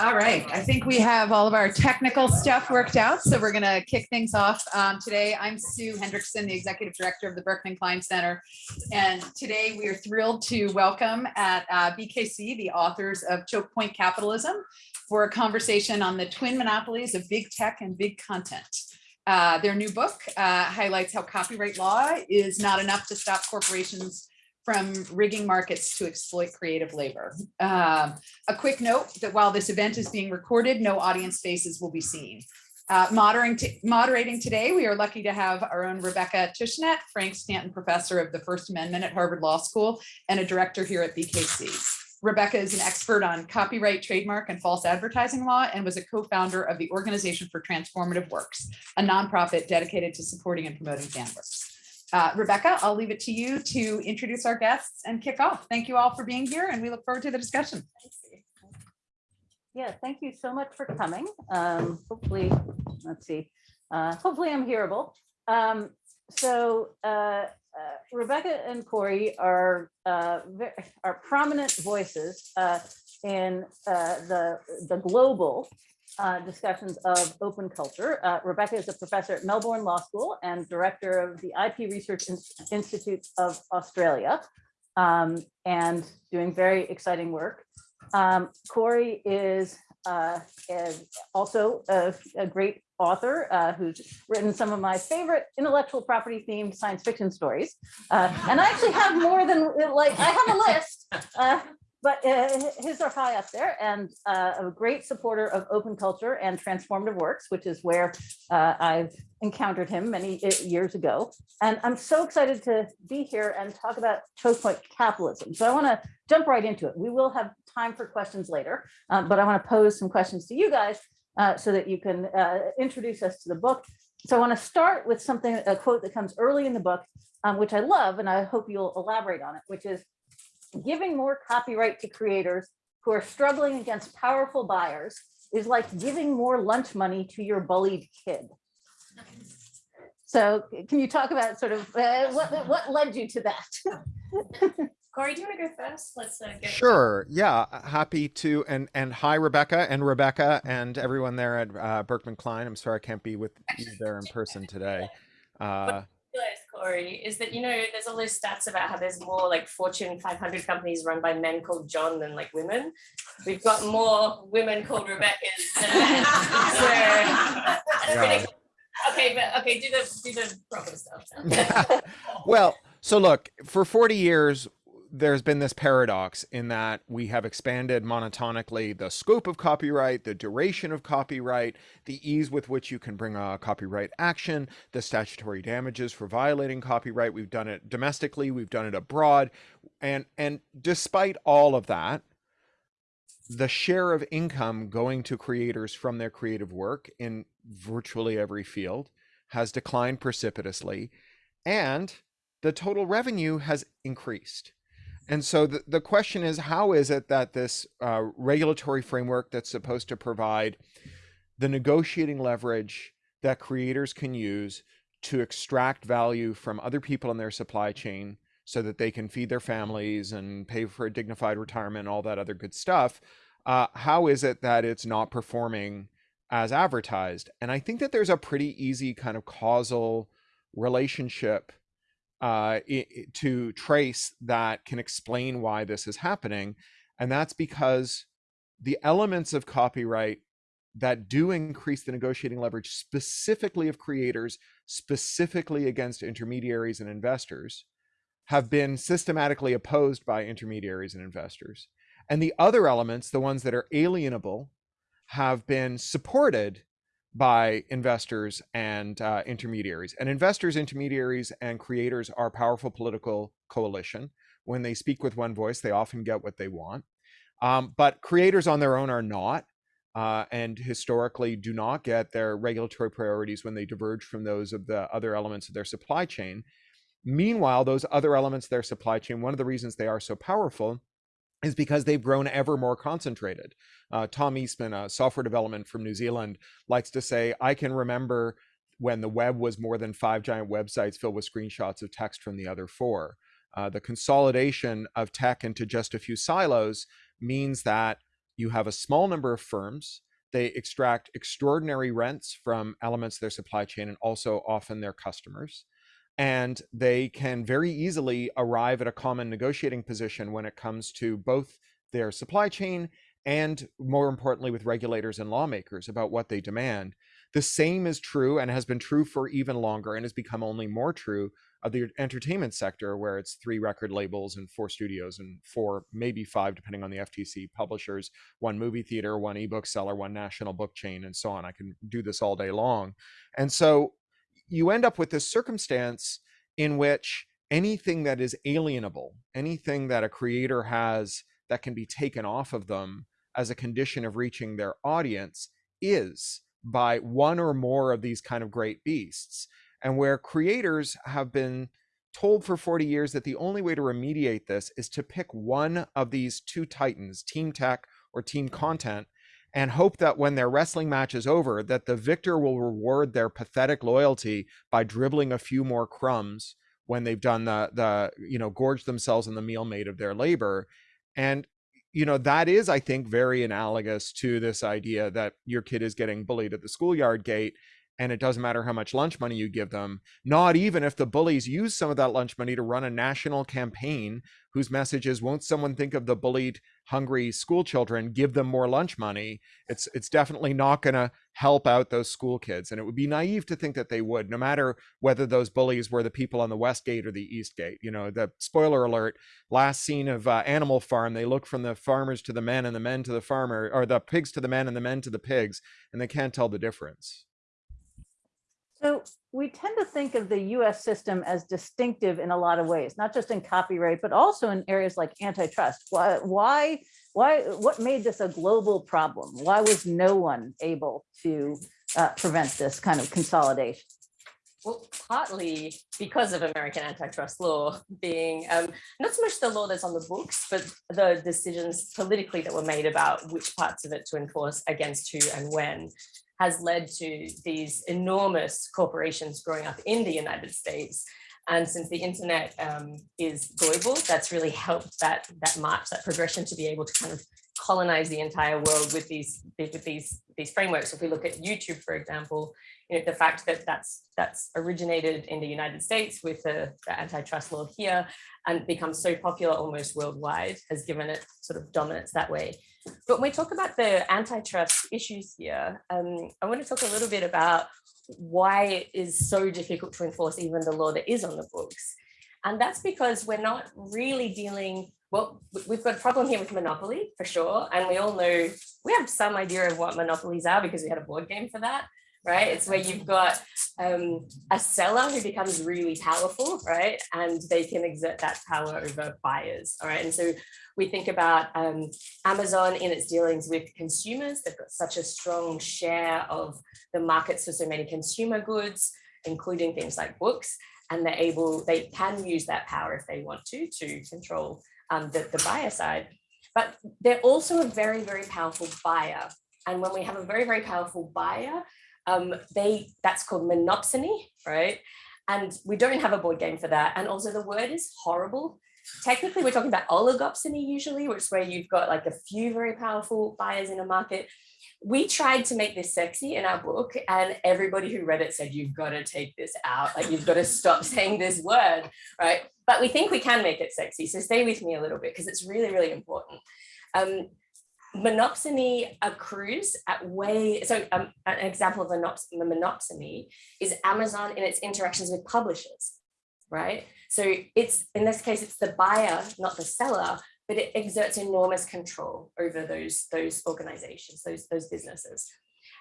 All right, I think we have all of our technical stuff worked out, so we're gonna kick things off. Um, today, I'm Sue Hendrickson, the Executive Director of the Berkman Klein Center. And today, we are thrilled to welcome at uh, BKC, the authors of Choke Point Capitalism for a conversation on the twin monopolies of big tech and big content. Uh, their new book uh, highlights how copyright law is not enough to stop corporations from rigging markets to exploit creative labor. Um, a quick note that while this event is being recorded, no audience faces will be seen. Uh, moderating, moderating today, we are lucky to have our own Rebecca Tushnet, Frank Stanton Professor of the First Amendment at Harvard Law School and a director here at BKC. Rebecca is an expert on copyright, trademark, and false advertising law and was a co-founder of the Organization for Transformative Works, a nonprofit dedicated to supporting and promoting fan works. Uh, Rebecca, I'll leave it to you to introduce our guests and kick off. Thank you all for being here and we look forward to the discussion. Yeah, thank you so much for coming. Um, hopefully, let's see, uh, hopefully I'm hearable. Um, so uh, uh, Rebecca and Cory are uh, ve- are prominent voices uh, in uh, the the global uh, discussions of open culture. Uh, Rebecca is a professor at Melbourne Law School and director of the IP Research In- Institute of Australia, um, and doing very exciting work. Um, Cory is uh, is also a, a great author uh, who's written some of my favorite intellectual property themed science fiction stories. Uh, and I actually have more than like I have a list, uh, but uh, his are high up there and uh, a great supporter of open culture and transformative works, which is where uh, I've encountered him many uh, years ago. And I'm so excited to be here and talk about choke point capitalism. So I want to jump right into it. We will have time for questions later, um, but I want to pose some questions to you guys uh, so that you can uh, introduce us to the book. So I want to start with something, a quote that comes early in the book, um, which I love, and I hope you'll elaborate on it, which is giving more copyright to creators who are struggling against powerful buyers is like giving more lunch money to your bullied kid. So can you talk about sort of uh, what, what led you to that? Cory, do you want to go first? Let's uh, go. Sure. Yeah. Happy to. And and hi, Rebecca and Rebecca and everyone there at uh, Berkman Klein. I'm sorry I can't be with you there in person today. Uh, Realize, Cory, is that you know there's all those stats about how there's more like Fortune 500 companies run by men called John than like women. We've got more women called Rebecca's than men. so that's Yeah. Okay, but okay, do the do the proper stuff. well, so look, for 40 years, there's been this paradox in that we have expanded monotonically the scope of copyright, the duration of copyright, the ease with which you can bring a copyright action, the statutory damages for violating copyright. We've done it domestically, we've done it abroad. And and despite all of that, the share of income going to creators from their creative work in virtually every field has declined precipitously and the total revenue has increased. And so the, the question is how is it that this uh, regulatory framework that's supposed to provide the negotiating leverage that creators can use to extract value from other people in their supply chain so that they can feed their families and pay for a dignified retirement and all that other good stuff uh, how is it that it's not performing as advertised? And i think that there's a pretty easy kind of causal relationship uh, i- i- to trace that can explain why this is happening. And that's because the elements of copyright that do increase the negotiating leverage, specifically of creators, specifically against intermediaries and investors, have been systematically opposed by intermediaries and investors. And the other elements, the ones that are alienable, have been supported by investors and uh, intermediaries. And investors, intermediaries, and creators are powerful political coalition. When they speak with one voice, they often get what they want. Um, but creators on their own are not, uh, and historically do not get their regulatory priorities when they diverge from those of the other elements of their supply chain. Meanwhile, those other elements of their supply chain, one of the reasons they are so powerful is because they've grown ever more concentrated. Uh, Tom Eastman, a software development from New Zealand, likes to say, I can remember when the web was more than five giant websites filled with screenshots of text from the other four. Uh, the consolidation of tech into just a few silos means that you have a small number of firms. They extract extraordinary rents from elements of their supply chain and also often their customers. And they can very easily arrive at a common negotiating position when it comes to both their supply chain and, more importantly, with regulators and lawmakers about what they demand. The same is true and has been true for even longer and has become only more true of the entertainment sector, where it's three record labels and four studios and four, maybe five, depending on the FTC publishers, one movie theater, one ebook seller, one national book chain, and so on. I can do this all day long. And so you end up with this circumstance in which anything that is alienable, anything that a creator has that can be taken off of them as a condition of reaching their audience is by one or more of these kind of great beasts. And where creators have been told for 40 years that the only way to remediate this is to pick one of these two titans team tech or team content and hope that when their wrestling match is over that the victor will reward their pathetic loyalty by dribbling a few more crumbs when they've done the the you know gorged themselves in the meal made of their labor. And you know that is i think very analogous to this idea that your kid is getting bullied at the schoolyard gate and it doesn't matter how much lunch money you give them, not even if the bullies use some of that lunch money to run a national campaign whose message is won't someone think of the bullied hungry school children? Give them more lunch money. It's it's definitely not going to help out those school kids and it would be naive to think that they would no matter whether those bullies were the people on the west gate or the east gate. You know the spoiler alert last scene of uh, animal farm they look from the farmers to the men and the men to the farmer or the pigs to the men and the men to the pigs and they can't tell the difference So we tend to think of the US system as distinctive in a lot of ways, not just in copyright, but also in areas like antitrust. Why, why, why, what made this a global problem? Why was no one able to uh, prevent this kind of consolidation? Well, partly because of American antitrust law being um, not so much the law that's on the books, but the decisions politically that were made about which parts of it to enforce against who and when has led to these enormous corporations growing up in the United States. And since the internet um, is global, that's really helped that, that march, that progression to be able to kind of colonize the entire world with these, with these, these frameworks. If we look at YouTube, for example, you know, the fact that that's, that's originated in the United States with the, the antitrust law here and become so popular almost worldwide has given it sort of dominance that way. But when we talk about the antitrust issues here, um, I want to talk a little bit about why it is so difficult to enforce even the law that is on the books. And that's because we're not really dealing, well, we've got a problem here with monopoly for sure. And we all know, we have some idea of what monopolies are because we had a board game for that right? It's where you've got um, a seller who becomes really powerful, right? And they can exert that power over buyers, all right? And so we think about um, Amazon in its dealings with consumers. They've got such a strong share of the markets for so many consumer goods, including things like books. And they're able, they can use that power if they want to, to control um, the, the buyer side. But they're also a very, very powerful buyer. And when we have a very, very powerful buyer, um, they that's called monopsony, right? And we don't have a board game for that. And also the word is horrible. Technically, we're talking about oligopsony usually, which is where you've got like a few very powerful buyers in a market. We tried to make this sexy in our book and everybody who read it said, you've got to take this out. Like you've got to stop saying this word, right? But we think we can make it sexy. So stay with me a little bit because it's really, really important. Um, monopsony accrues at way, so um, an example of a monopsony is Amazon in its interactions with publishers, right? So it's, in this case, it's the buyer, not the seller, but it exerts enormous control over those, those organizations, those, those businesses.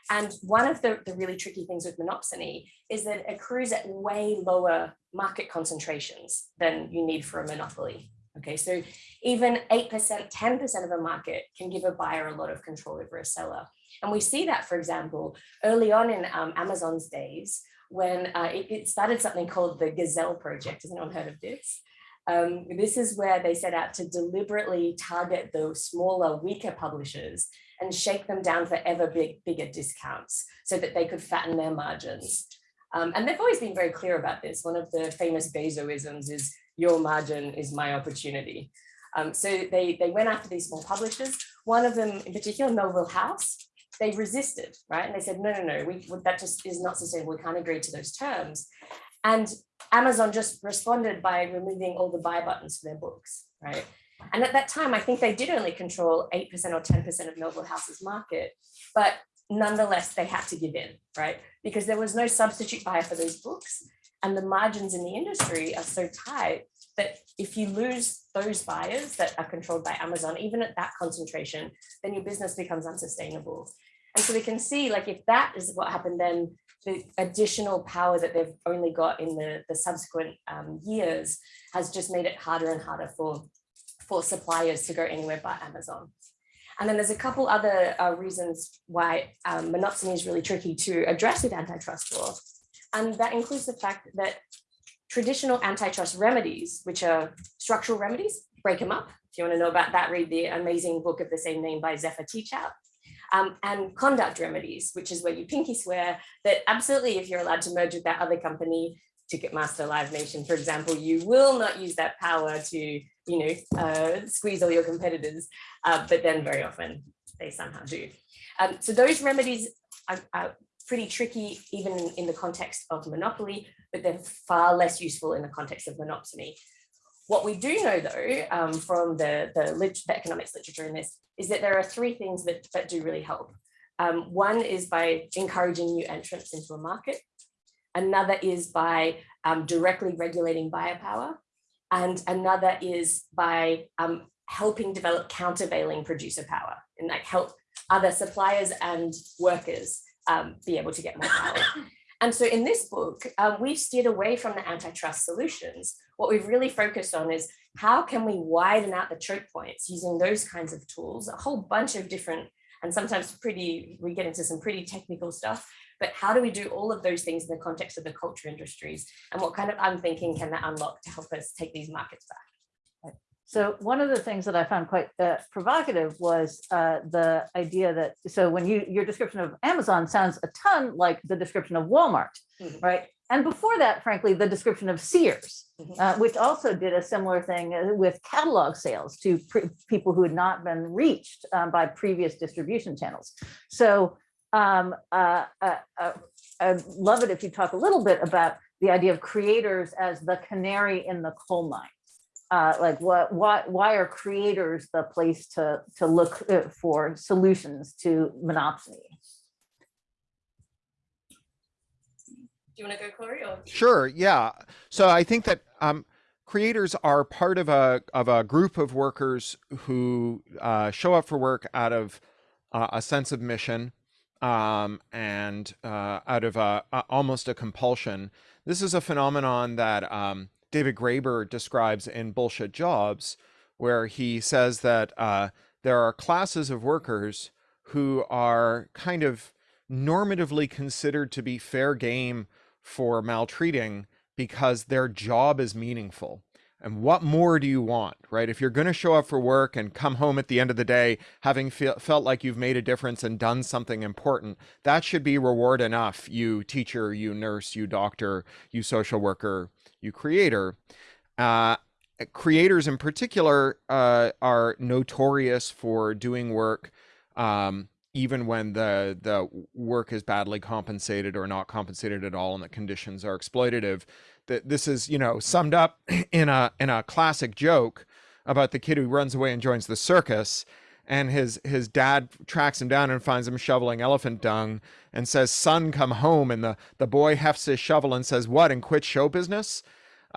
And one of the, the really tricky things with monopsony is that it accrues at way lower market concentrations than you need for a monopoly. Okay, so even 8%, 10% of a market can give a buyer a lot of control over a seller. And we see that, for example, early on in um, Amazon's days, when uh, it, it, started something called the Gazelle Project. Has anyone heard of this? Um, this is where they set out to deliberately target the smaller, weaker publishers and shake them down for ever big, bigger discounts so that they could fatten their margins. Um, and they've always been very clear about this. One of the famous Bezoisms is your margin is my opportunity. Um, so they, they went after these small publishers. one of them in particular, Melville House, they resisted, right? And they said, no, no, no, we, that just is not sustainable. We can't agree to those terms. And Amazon just responded by removing all the buy buttons for their books, right? And at that time, I think they did only control 8% or 10% of Melville House's market, but nonetheless, they had to give in, right? Because there was no substitute buyer for those books. And the margins in the industry are so tight that if you lose those buyers that are controlled by Amazon, even at that concentration, then your business becomes unsustainable. And so we can see like if that is what happened, then the additional power that they've only got in the, the subsequent um, years has just made it harder and harder for, for suppliers to go anywhere but Amazon. And then there's a couple other uh, reasons why um, monopsony is really tricky to address with antitrust law. And that includes the fact that traditional antitrust remedies, which are structural remedies, break them up. If you want to know about that, read the amazing book of the same name by Zephyr Teachout. Um, and conduct remedies, which is where you pinky swear that absolutely, if you're allowed to merge with that other company, Ticketmaster Live Nation, for example, you will not use that power to, you know, uh, squeeze all your competitors, uh, but then very often they somehow do. Um, so those remedies are, are pretty tricky, even in, the context of monopoly, but they're far less useful in the context of monopsony. What we do know though, um, from the, the, the, economics literature in this, is that there are three things that, that do really help. Um, one is by encouraging new entrants into a market. Another is by um, directly regulating buyer power. And another is by um, helping develop countervailing producer power and like help other suppliers and workers um, be able to get more power. And so in this book, um, we've steered away from the antitrust solutions. What we've really focused on is how can we widen out the choke points using those kinds of tools, a whole bunch of different, and sometimes pretty, we get into some pretty technical stuff, but how do we do all of those things in the context of the culture industries? And what kind of unthinking can that unlock to help us take these markets back? So one of the things that I found quite uh, provocative was uh, the idea that, so when you, your description of Amazon sounds a ton like the description of Walmart, mm -hmm. right? And before that, frankly, the description of Sears, mm -hmm. uh, which also did a similar thing uh, with catalog sales to people who had not been reached um, by previous distribution channels. So um, uh, uh, I'd love it if you talk a little bit about the idea of creators as the canary in the coal mine uh, like what why why are creators the place to to look uh, for solutions to monopsony? Do you want to go Cory or? Sure yeah. So I think that um creators are part of a of a group of workers who uh, show up for work out of uh, a sense of mission um, and uh, out of a, a, almost a compulsion. This is a phenomenon that um, David Graeber describes in Bullshit Jobs, where he says that uh, there are classes of workers who are kind of normatively considered to be fair game for maltreating because their job is meaningful. And what more do you want, right? If you're going to show up for work and come home at the end of the day having felt like you've made a difference and done something important, that should be reward enough, you teacher, you nurse, you doctor, you social worker, you creator. Uh, creators in particular uh, are notorious for doing work um, even when the the work is badly compensated or not compensated at all and the conditions are exploitative that this is you know summed up in a in a classic joke about the kid who runs away and joins the circus and his his dad tracks him down and finds him shoveling elephant dung and says son come home and the the boy hefts his shovel and says what and quit show business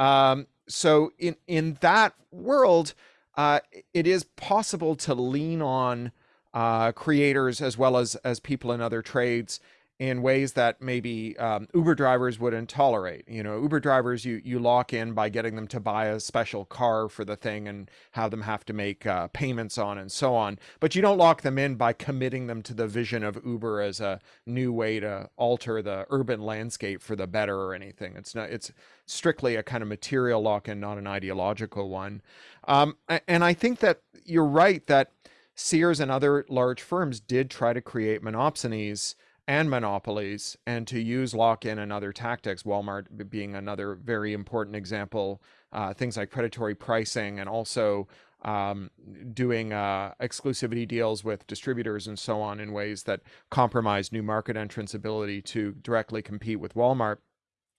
um, so in in that world uh, it is possible to lean on uh, creators as well as as people in other trades in ways that maybe um, Uber drivers wouldn't tolerate. You know, Uber drivers, you you lock in by getting them to buy a special car for the thing and have them have to make uh, payments on and so on. But you don't lock them in by committing them to the vision of Uber as a new way to alter the urban landscape for the better or anything. It's not. It's strictly a kind of material lock-in, not an ideological one. Um, and I think that you're right that Sears and other large firms did try to create monopsonies and monopolies and to use lock-in and other tactics, Walmart being another very important example, uh, things like predatory pricing and also um, doing uh, exclusivity deals with distributors and so on in ways that compromise new market entrants' ability to directly compete with Walmart.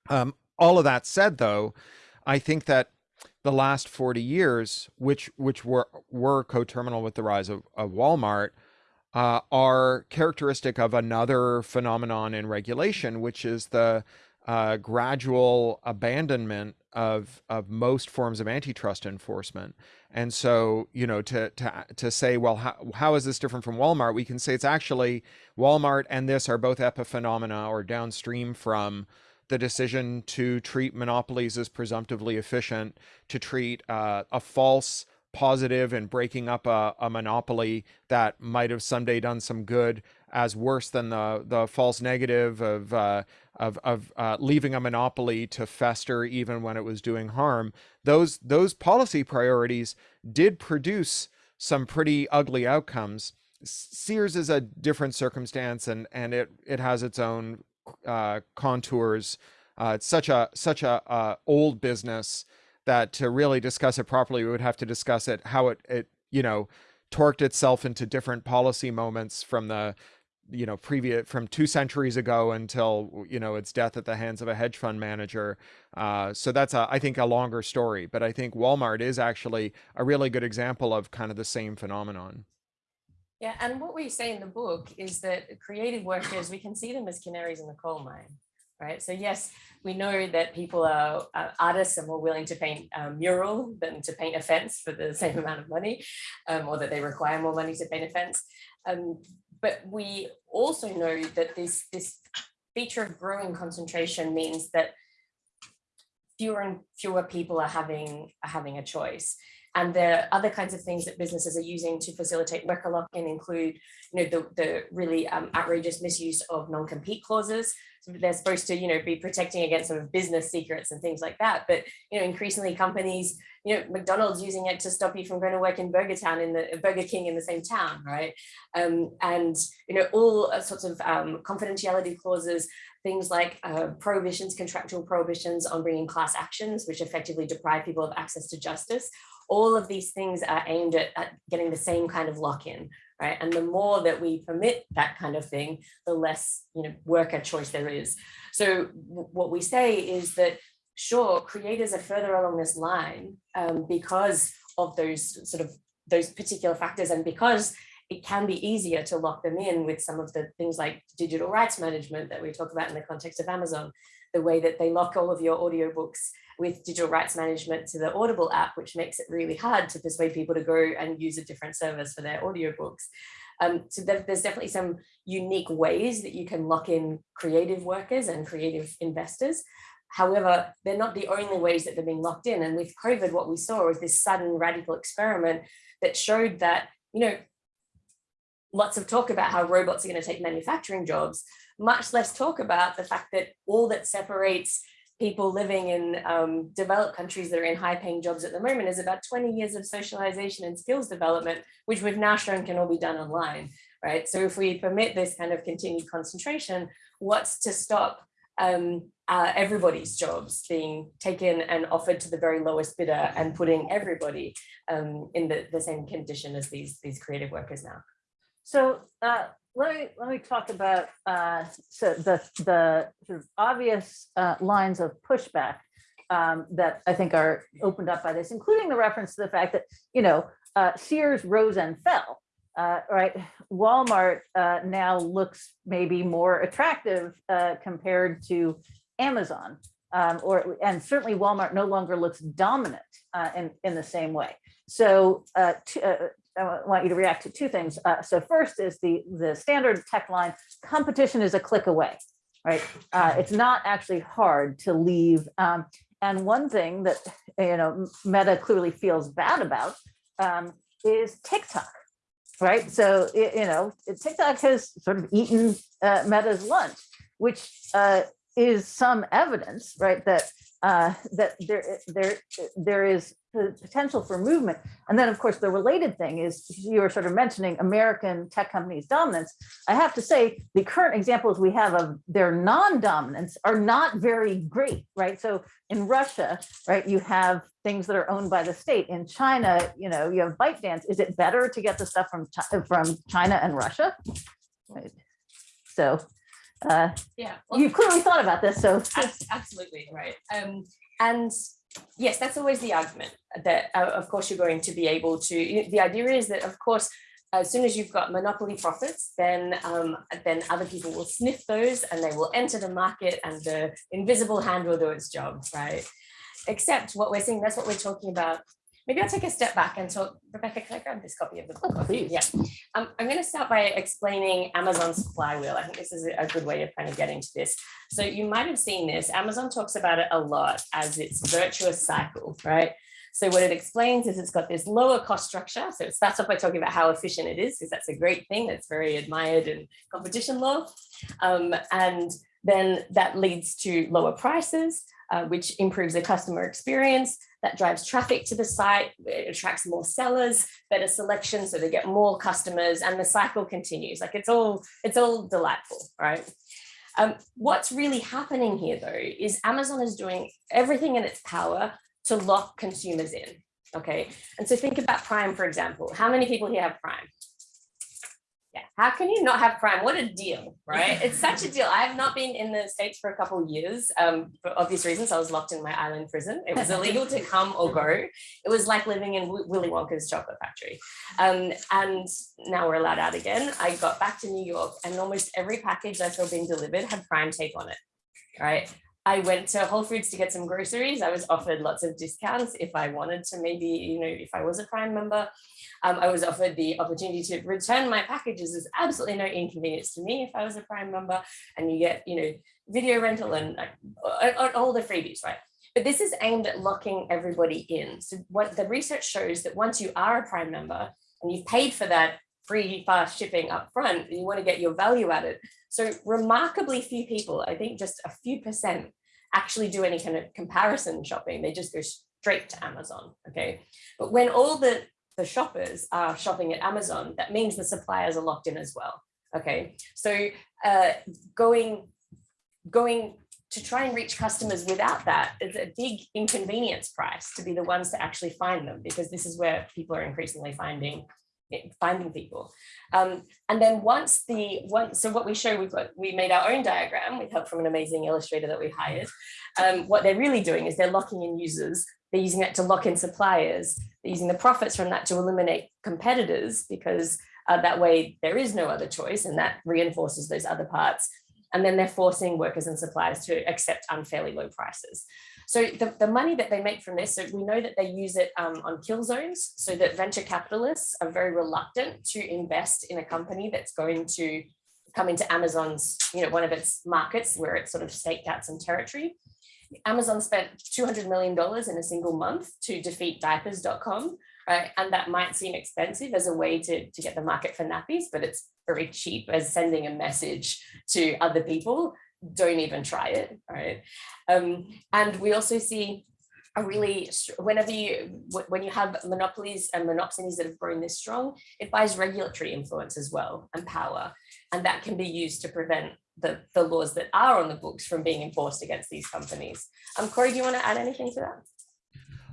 Um, all of that said, though, I think that the last 40 years, which which were were coterminal with the rise of, of Walmart, uh, are characteristic of another phenomenon in regulation, which is the uh, gradual abandonment of of most forms of antitrust enforcement. And so, you know, to to to say, well, how, how is this different from Walmart? We can say it's actually Walmart and this are both epiphenomena or downstream from the decision to treat monopolies as presumptively efficient, to treat uh, a false positive and breaking up a, a monopoly that might have someday done some good as worse than the the false negative of uh, of of uh, leaving a monopoly to fester even when it was doing harm. Those those policy priorities did produce some pretty ugly outcomes. Sears is a different circumstance, and and it it has its own uh, contours. Uh, it's such a such a uh, old business that to really discuss it properly, we would have to discuss it how it it you know torqued itself into different policy moments from the you know previous from two centuries ago until you know its death at the hands of a hedge fund manager. Uh, so that's a, i think a longer story but i think walmart is actually a really good example of kind of the same phenomenon. Yeah, and what we say in the book is that creative workers, we can see them as canaries in the coal mine, right? So yes, we know that people are uh, artists are more willing to paint a mural than to paint a fence for the same amount of money, um, or that they require more money to paint a fence. Um, but we also know that this this feature of growing concentration means that fewer and fewer people are having are having a choice. And the other kinds of things that businesses are using to facilitate worker lock-in include, you know, the, the really um, outrageous misuse of non-compete clauses. So they're supposed to, you know, be protecting against sort of business secrets and things like that. But, you know, increasingly companies, you know, McDonald's using it to stop you from going to work in Burger Town in the Burger King in the same town, right? Um, and, you know, all sorts of um, confidentiality clauses things like uh, prohibitions, contractual prohibitions on bringing class actions, which effectively deprive people of access to justice. All of these things are aimed at, at getting the same kind of lock-in, right? And the more that we permit that kind of thing, the less you know worker choice there is. So what we say is that sure, creators are further along this line um, because of those sort of those particular factors and because it can be easier to lock them in with some of the things like digital rights management that we talk about in the context of Amazon, the way that they lock all of your audiobooks with digital rights management to the Audible app, which makes it really hard to persuade people to go and use a different service for their audiobooks. Um, so there's definitely some unique ways that you can lock in creative workers and creative investors. However, they're not the only ways that they're being locked in. And with COVID, what we saw was this sudden radical experiment that showed that, you know, lots of talk about how robots are going to take manufacturing jobs, much less talk about the fact that all that separates people living in um, developed countries that are in high paying jobs at the moment is about 20 years of socialization and skills development, which we've now shown can all be done online, right? So if we permit this kind of continued concentration, what's to stop um, uh, everybody's jobs being taken and offered to the very lowest bidder and putting everybody um, in the, the same condition as these, these creative workers now? So uh, let me let me talk about uh, so the the sort of obvious uh, lines of pushback um, that I think are opened up by this, including the reference to the fact that you know uh, Sears rose and fell. Uh, right, Walmart uh, now looks maybe more attractive uh, compared to Amazon, um, or and certainly Walmart no longer looks dominant in in the same way. So uh, uh, I want you to react to two things. Uh, so first is the the standard tech line competition is a click away, right? Uh, it's not actually hard to leave. Um, and one thing that you know Meta clearly feels bad about um, is TikTok, right? So you know TikTok has sort of eaten uh, Meta's lunch, which uh, is some evidence, right, that uh, that there there there is potential for movement. And then, of course, the related thing is you were sort of mentioning American tech companies' dominance. I have to say, the current examples we have of their non-dominance are not very great, right? So in Russia, right, you have things that are owned by the state. In China, you know, you have ByteDance. Is it better to get the stuff from Chi- from China and Russia? Right. So uh, Yeah. well, you clearly thought about this. So Absolutely, right. Um, and yes, that's always the argument that, uh, of course, you're going to be able to. The idea is that, of course, as soon as you've got monopoly profits, then um, then other people will sniff those and they will enter the market, and the invisible hand will do its job, right? Except what we're seeing, that's what we're talking about. Maybe I'll take a step back and talk. Rebecca, can I grab this copy of the book? Oh, you? please. Yeah. Um, I'm going to start by explaining Amazon's flywheel. I think this is a good way of kind of getting to this. So you might have seen this. Amazon talks about it a lot as its virtuous cycle, right? So what it explains is it's got this lower cost structure. So it starts off by talking about how efficient it is, because that's a great thing. That's very admired in competition law. Um, and then that leads to lower prices, uh, which improves the customer experience. That drives traffic to the site, it attracts more sellers, better selection, so they get more customers, and the cycle continues. Like it's all, it's all delightful, right? Um, what's really happening here, though, is Amazon is doing everything in its power to lock consumers in. Okay, and so think about Prime, for example. How many people here have Prime? Yeah, how can you not have Prime? What a deal, right? It's such a deal. I have not been in the States for a couple years um, for obvious reasons. I was locked in my island prison. It was illegal to come or go. It was like living in Willy Wonka's chocolate factory. Um, and now we're allowed out again. I got back to New York and almost every package I saw being delivered had Prime tape on it, right? I went to Whole Foods to get some groceries. I was offered lots of discounts if I wanted to, maybe, you know, if I was a Prime member. Um, I was offered the opportunity to return my packages. There's absolutely no inconvenience to me if I was a Prime member. And you get, you know, video rental and uh, all the freebies, right? But this is aimed at locking everybody in. So what the research shows that once you are a Prime member and you've paid for that free fast shipping up front, and you want to get your value added. So remarkably few people, I think just a few percent actually do any kind of comparison shopping. They just go straight to Amazon. Okay. But when all the, the shoppers are shopping at Amazon, that means the suppliers are locked in as well. Okay. So uh, going, going to try and reach customers without that is a big inconvenience price to be the ones to actually find them because this is where people are increasingly finding finding people. Um, and then once the once so what we show, we've got, we made our own diagram with help from an amazing illustrator that we hired. Um, what they're really doing is they're locking in users. They're using that to lock in suppliers. They're using the profits from that to eliminate competitors because uh, that way there is no other choice and that reinforces those other parts. And then they're forcing workers and suppliers to accept unfairly low prices. So the, the money that they make from this, so we know that they use it um, on kill zones so that venture capitalists are very reluctant to invest in a company that's going to come into Amazon's, you know, one of its markets where it's sort of staked out some territory. Amazon spent $200 million in a single month to defeat diapers.com, right? And that might seem expensive as a way to, to get the market for nappies, but it's very cheap as sending a message to other people don't even try it, right? Um, and we also see a really, whenever you, when you have monopolies and monopsonies that have grown this strong, it buys regulatory influence as well and power. And that can be used to prevent the, the laws that are on the books from being enforced against these companies. Um, Cory, do you want to add anything to that?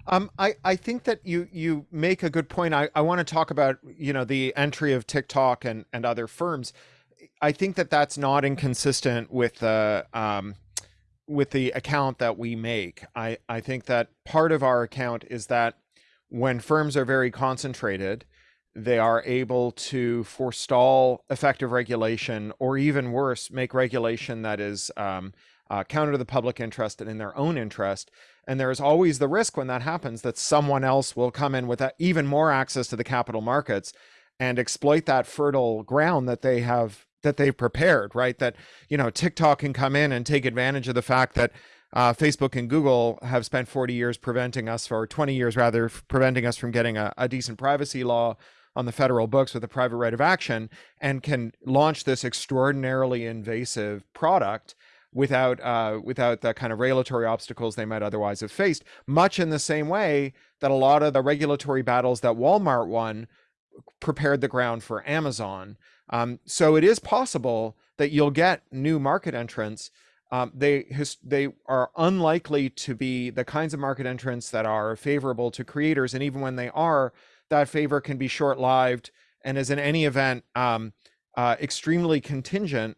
Um, I, I think that you you make a good point. I, I want to talk about you know the entry of TikTok and, and other firms. I think that that's not inconsistent with the um, with the account that we make. I, I think that part of our account is that when firms are very concentrated, they are able to forestall effective regulation, or even worse, make regulation that is um, uh, counter to the public interest and in their own interest. And there is always the risk when that happens that someone else will come in with even more access to the capital markets and exploit that fertile ground that they have that they've prepared, right? That, you know, TikTok can come in and take advantage of the fact that uh, Facebook and Google have spent 40 years preventing us, or 20 years rather, preventing us from getting a, a decent privacy law on the federal books with a private right of action and can launch this extraordinarily invasive product without uh, without the kind of regulatory obstacles they might otherwise have faced. Much in the same way that a lot of the regulatory battles that Walmart won prepared the ground for Amazon. Um, so it is possible that you'll get new market entrants. Um, they they are unlikely to be the kinds of market entrants that are favorable to creators, and even when they are, that favor can be short-lived and is in any event um, uh, extremely contingent.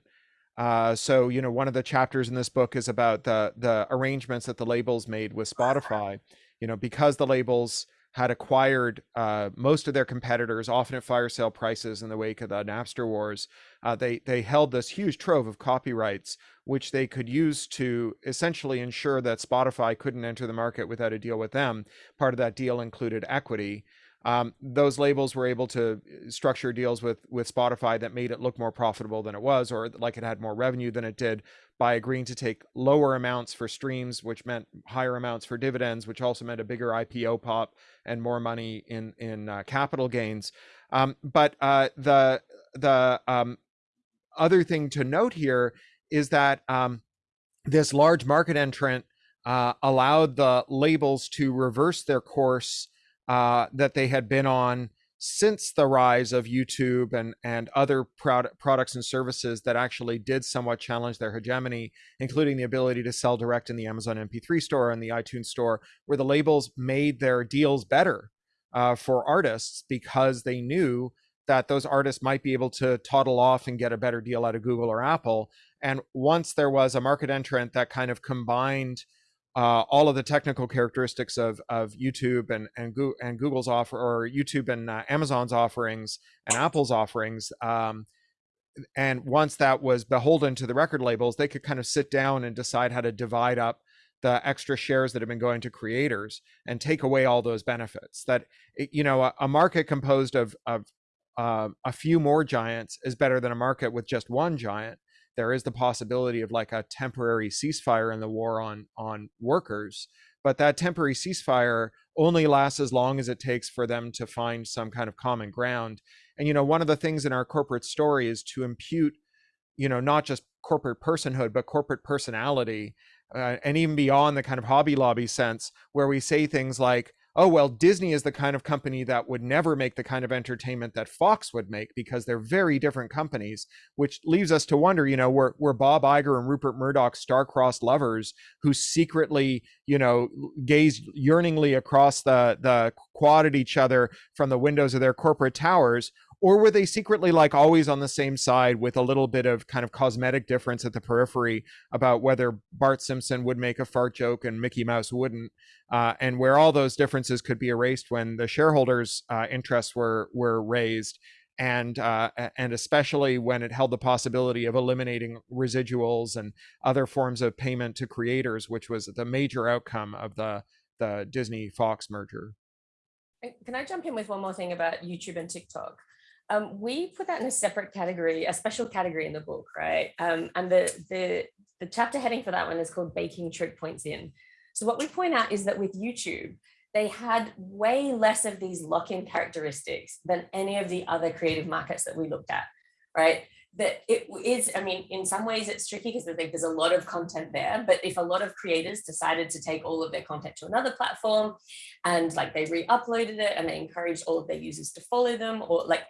Uh, so you know, one of the chapters in this book is about the the arrangements that the labels made with Spotify. You know, because the labels had acquired uh, most of their competitors, often at fire sale prices in the wake of the Napster wars. Uh, they they held this huge trove of copyrights, which they could use to essentially ensure that Spotify couldn't enter the market without a deal with them. Part of that deal included equity. Um, those labels were able to structure deals with with Spotify that made it look more profitable than it was, or like it had more revenue than it did, by agreeing to take lower amounts for streams, which meant higher amounts for dividends, which also meant a bigger IPO pop and more money in in uh, capital gains. Um, but uh, the the um, other thing to note here is that um, this large market entrant uh, allowed the labels to reverse their course uh, that they had been on since the rise of YouTube and and other product, products and services that actually did somewhat challenge their hegemony, including the ability to sell direct in the Amazon MP3 store and the iTunes store, where the labels made their deals better uh, for artists because they knew that those artists might be able to toddle off and get a better deal out of Google or Apple. And once there was a market entrant that kind of combined uh, all of the technical characteristics of of YouTube and and, Go and Google's offer or YouTube and uh, Amazon's offerings and Apple's offerings. Um, and once that was beholden to the record labels, they could kind of sit down and decide how to divide up the extra shares that have been going to creators and take away all those benefits. That you know, a, a market composed of of uh, a few more giants is better than a market with just one giant there is the possibility of like a temporary ceasefire in the war on on workers but that temporary ceasefire only lasts as long as it takes for them to find some kind of common ground. And you know one of the things in our corporate story is to impute you know not just corporate personhood but corporate personality uh, and even beyond the kind of hobby lobby sense where we say things like oh, well, Disney is the kind of company that would never make the kind of entertainment that Fox would make because they're very different companies, which leaves us to wonder, you know, were, were Bob Iger and Rupert Murdoch star-crossed lovers who secretly, you know, gazed yearningly across the, the quad at each other from the windows of their corporate towers? Or were they secretly like always on the same side with a little bit of kind of cosmetic difference at the periphery about whether Bart Simpson would make a fart joke and Mickey Mouse wouldn't, uh, and where all those differences could be erased when the shareholders' uh, interests were were raised, and uh, and especially when it held the possibility of eliminating residuals and other forms of payment to creators, which was the major outcome of the the Disney Fox merger. Can I jump in with one more thing about YouTube and TikTok? Um, we put that in a separate category, a special category in the book, right? Um, and the, the, the chapter heading for that one is called Baking Choke Points In. So what we point out is that with YouTube, they had way less of these lock-in characteristics than any of the other creative markets that we looked at, right? That it is, I mean, in some ways it's tricky because there's a lot of content there, but if a lot of creators decided to take all of their content to another platform and like they re-uploaded it and they encouraged all of their users to follow them or like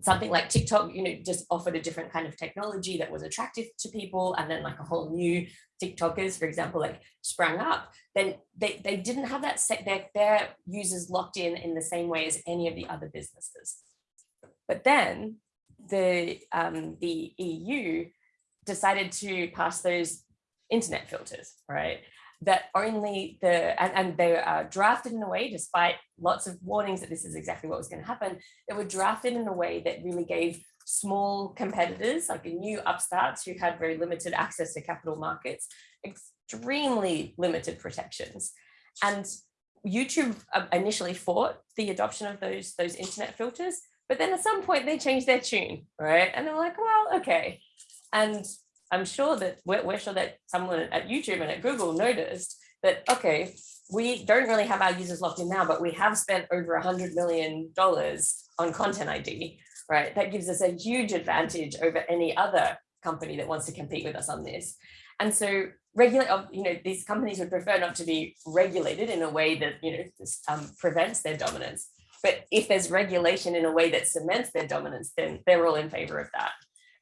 something like TikTok, you know, just offered a different kind of technology that was attractive to people. And then like a whole new TikTokers, for example, like sprang up, then they, they didn't have that set their, their users locked in in the same way as any of the other businesses. But then the, um, the EU decided to pass those internet filters, right? That only the, and, and they are drafted in a way, despite lots of warnings that this is exactly what was going to happen, they were drafted in a way that really gave small competitors, like new upstarts who had very limited access to capital markets, extremely limited protections. And YouTube uh, initially fought the adoption of those, those internet filters, but then at some point they changed their tune, right? And they're like, well, okay. And I'm sure that we're, we're sure that someone at YouTube and at Google noticed that, okay, we don't really have our users locked in now, but we have spent over a hundred million dollars on content ID, right? That gives us a huge advantage over any other company that wants to compete with us on this. And so regulate, you know, these companies would prefer not to be regulated in a way that, you know, just, um, prevents their dominance. But if there's regulation in a way that cements their dominance, then they're all in favor of that.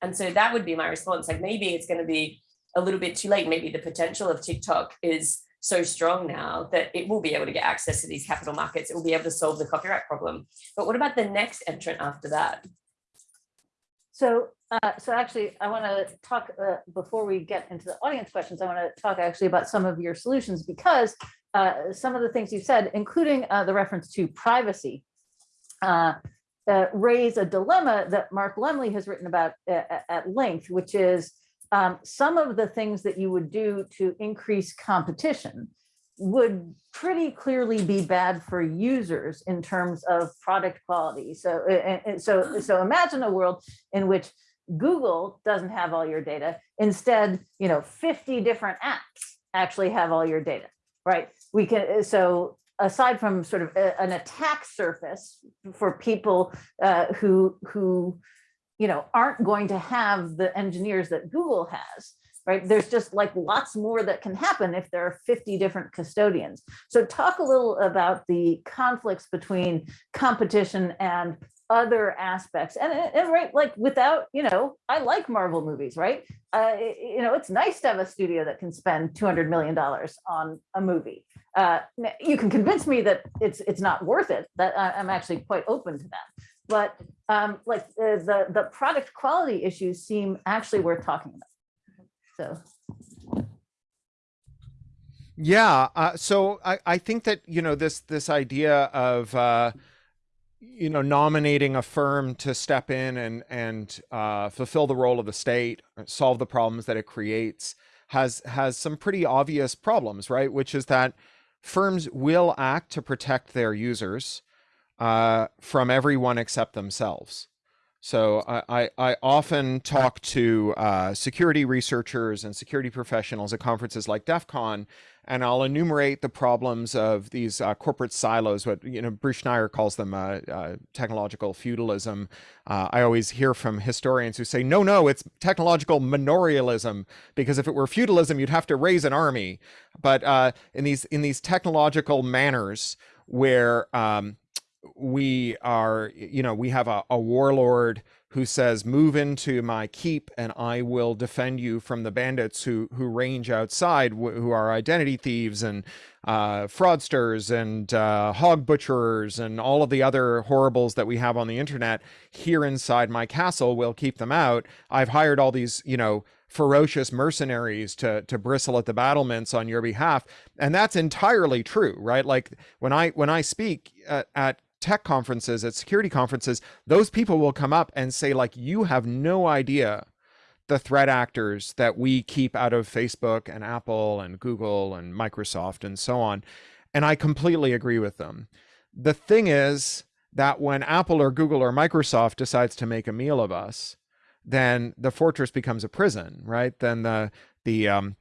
And so that would be my response. Like maybe it's going to be a little bit too late. Maybe the potential of TikTok is so strong now that it will be able to get access to these capital markets. It will be able to solve the copyright problem. But what about the next entrant after that? So, uh, so actually, I want to talk, uh, before we get into the audience questions, I want to talk actually about some of your solutions because uh, some of the things you said, including uh, the reference to privacy, uh, raise a dilemma that Mark Lemley has written about uh, at length, which is um, some of the things that you would do to increase competition would pretty clearly be bad for users in terms of product quality. So, and, and so, so imagine a world in which Google doesn't have all your data. Instead, you know, 50 different apps actually have all your data, right? We can, so aside from sort of a, an attack surface for people uh, who, who, you know, aren't going to have the engineers that Google has, right? There's just like lots more that can happen if there are 50 different custodians. So talk a little about the conflicts between competition and other aspects. And, and right like without you know i like marvel movies right? Uh you know it's nice to have a studio that can spend 200 million dollars on a movie. Uh you can convince me that it's it's not worth it that i'm actually quite open to that. But um like the the, the product quality issues seem actually worth talking about. So. Yeah. Uh, so I, I think that you know this this idea of uh, you know nominating a firm to step in and and uh, fulfill the role of the state, solve the problems that it creates, has has some pretty obvious problems, right? Which is that firms will act to protect their users uh, from everyone except themselves. So I, I, I often talk to uh, security researchers and security professionals at conferences like DEF CON, and I'll enumerate the problems of these uh, corporate silos, what you know Bruce Schneier calls them uh, uh, technological feudalism. Uh, I always hear from historians who say, no, no, it's technological manorialism, because if it were feudalism, you'd have to raise an army. But uh, in these in these technological manors where um, we are, you know, we have a, a warlord who says, move into my keep and I will defend you from the bandits who, who range outside, who are identity thieves and uh, fraudsters and uh, hog butcherers and all of the other horribles that we have on the internet here inside my castle. We'll keep them out. I've hired all these, you know, ferocious mercenaries to to bristle at the battlements on your behalf and that's entirely true right like when i when i speak at, at tech conferences, at security conferences, those people will come up and say, like, you have no idea the threat actors that we keep out of Facebook and Apple and Google and Microsoft and so on. And I completely agree with them. The thing is that when Apple or Google or Microsoft decides to make a meal of us, then the fortress becomes a prison, right? Then the the um,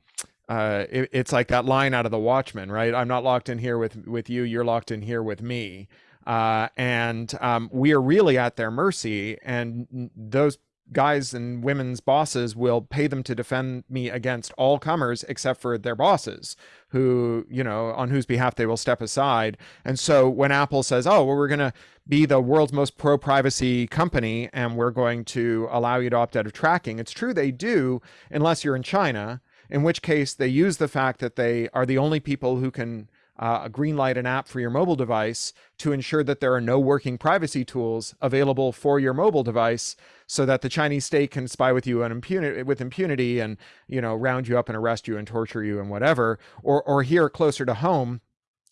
uh, it, it's like that line out of The Watchmen, right? I'm not locked in here with with you. You're locked in here with me. Uh, and um, we are really at their mercy. And those guys and women's bosses will pay them to defend me against all comers except for their bosses who you know on whose behalf they will step aside and so when apple says oh well we're going to be the world's most pro privacy company and we're going to allow you to opt out of tracking it's true they do unless you're in china in which case they use the fact that they are the only people who can uh, green light an app for your mobile device to ensure that there are no working privacy tools available for your mobile device so that the Chinese state can spy with you impunity, with impunity and, you know, round you up and arrest you and torture you and whatever. Or, or here closer to home,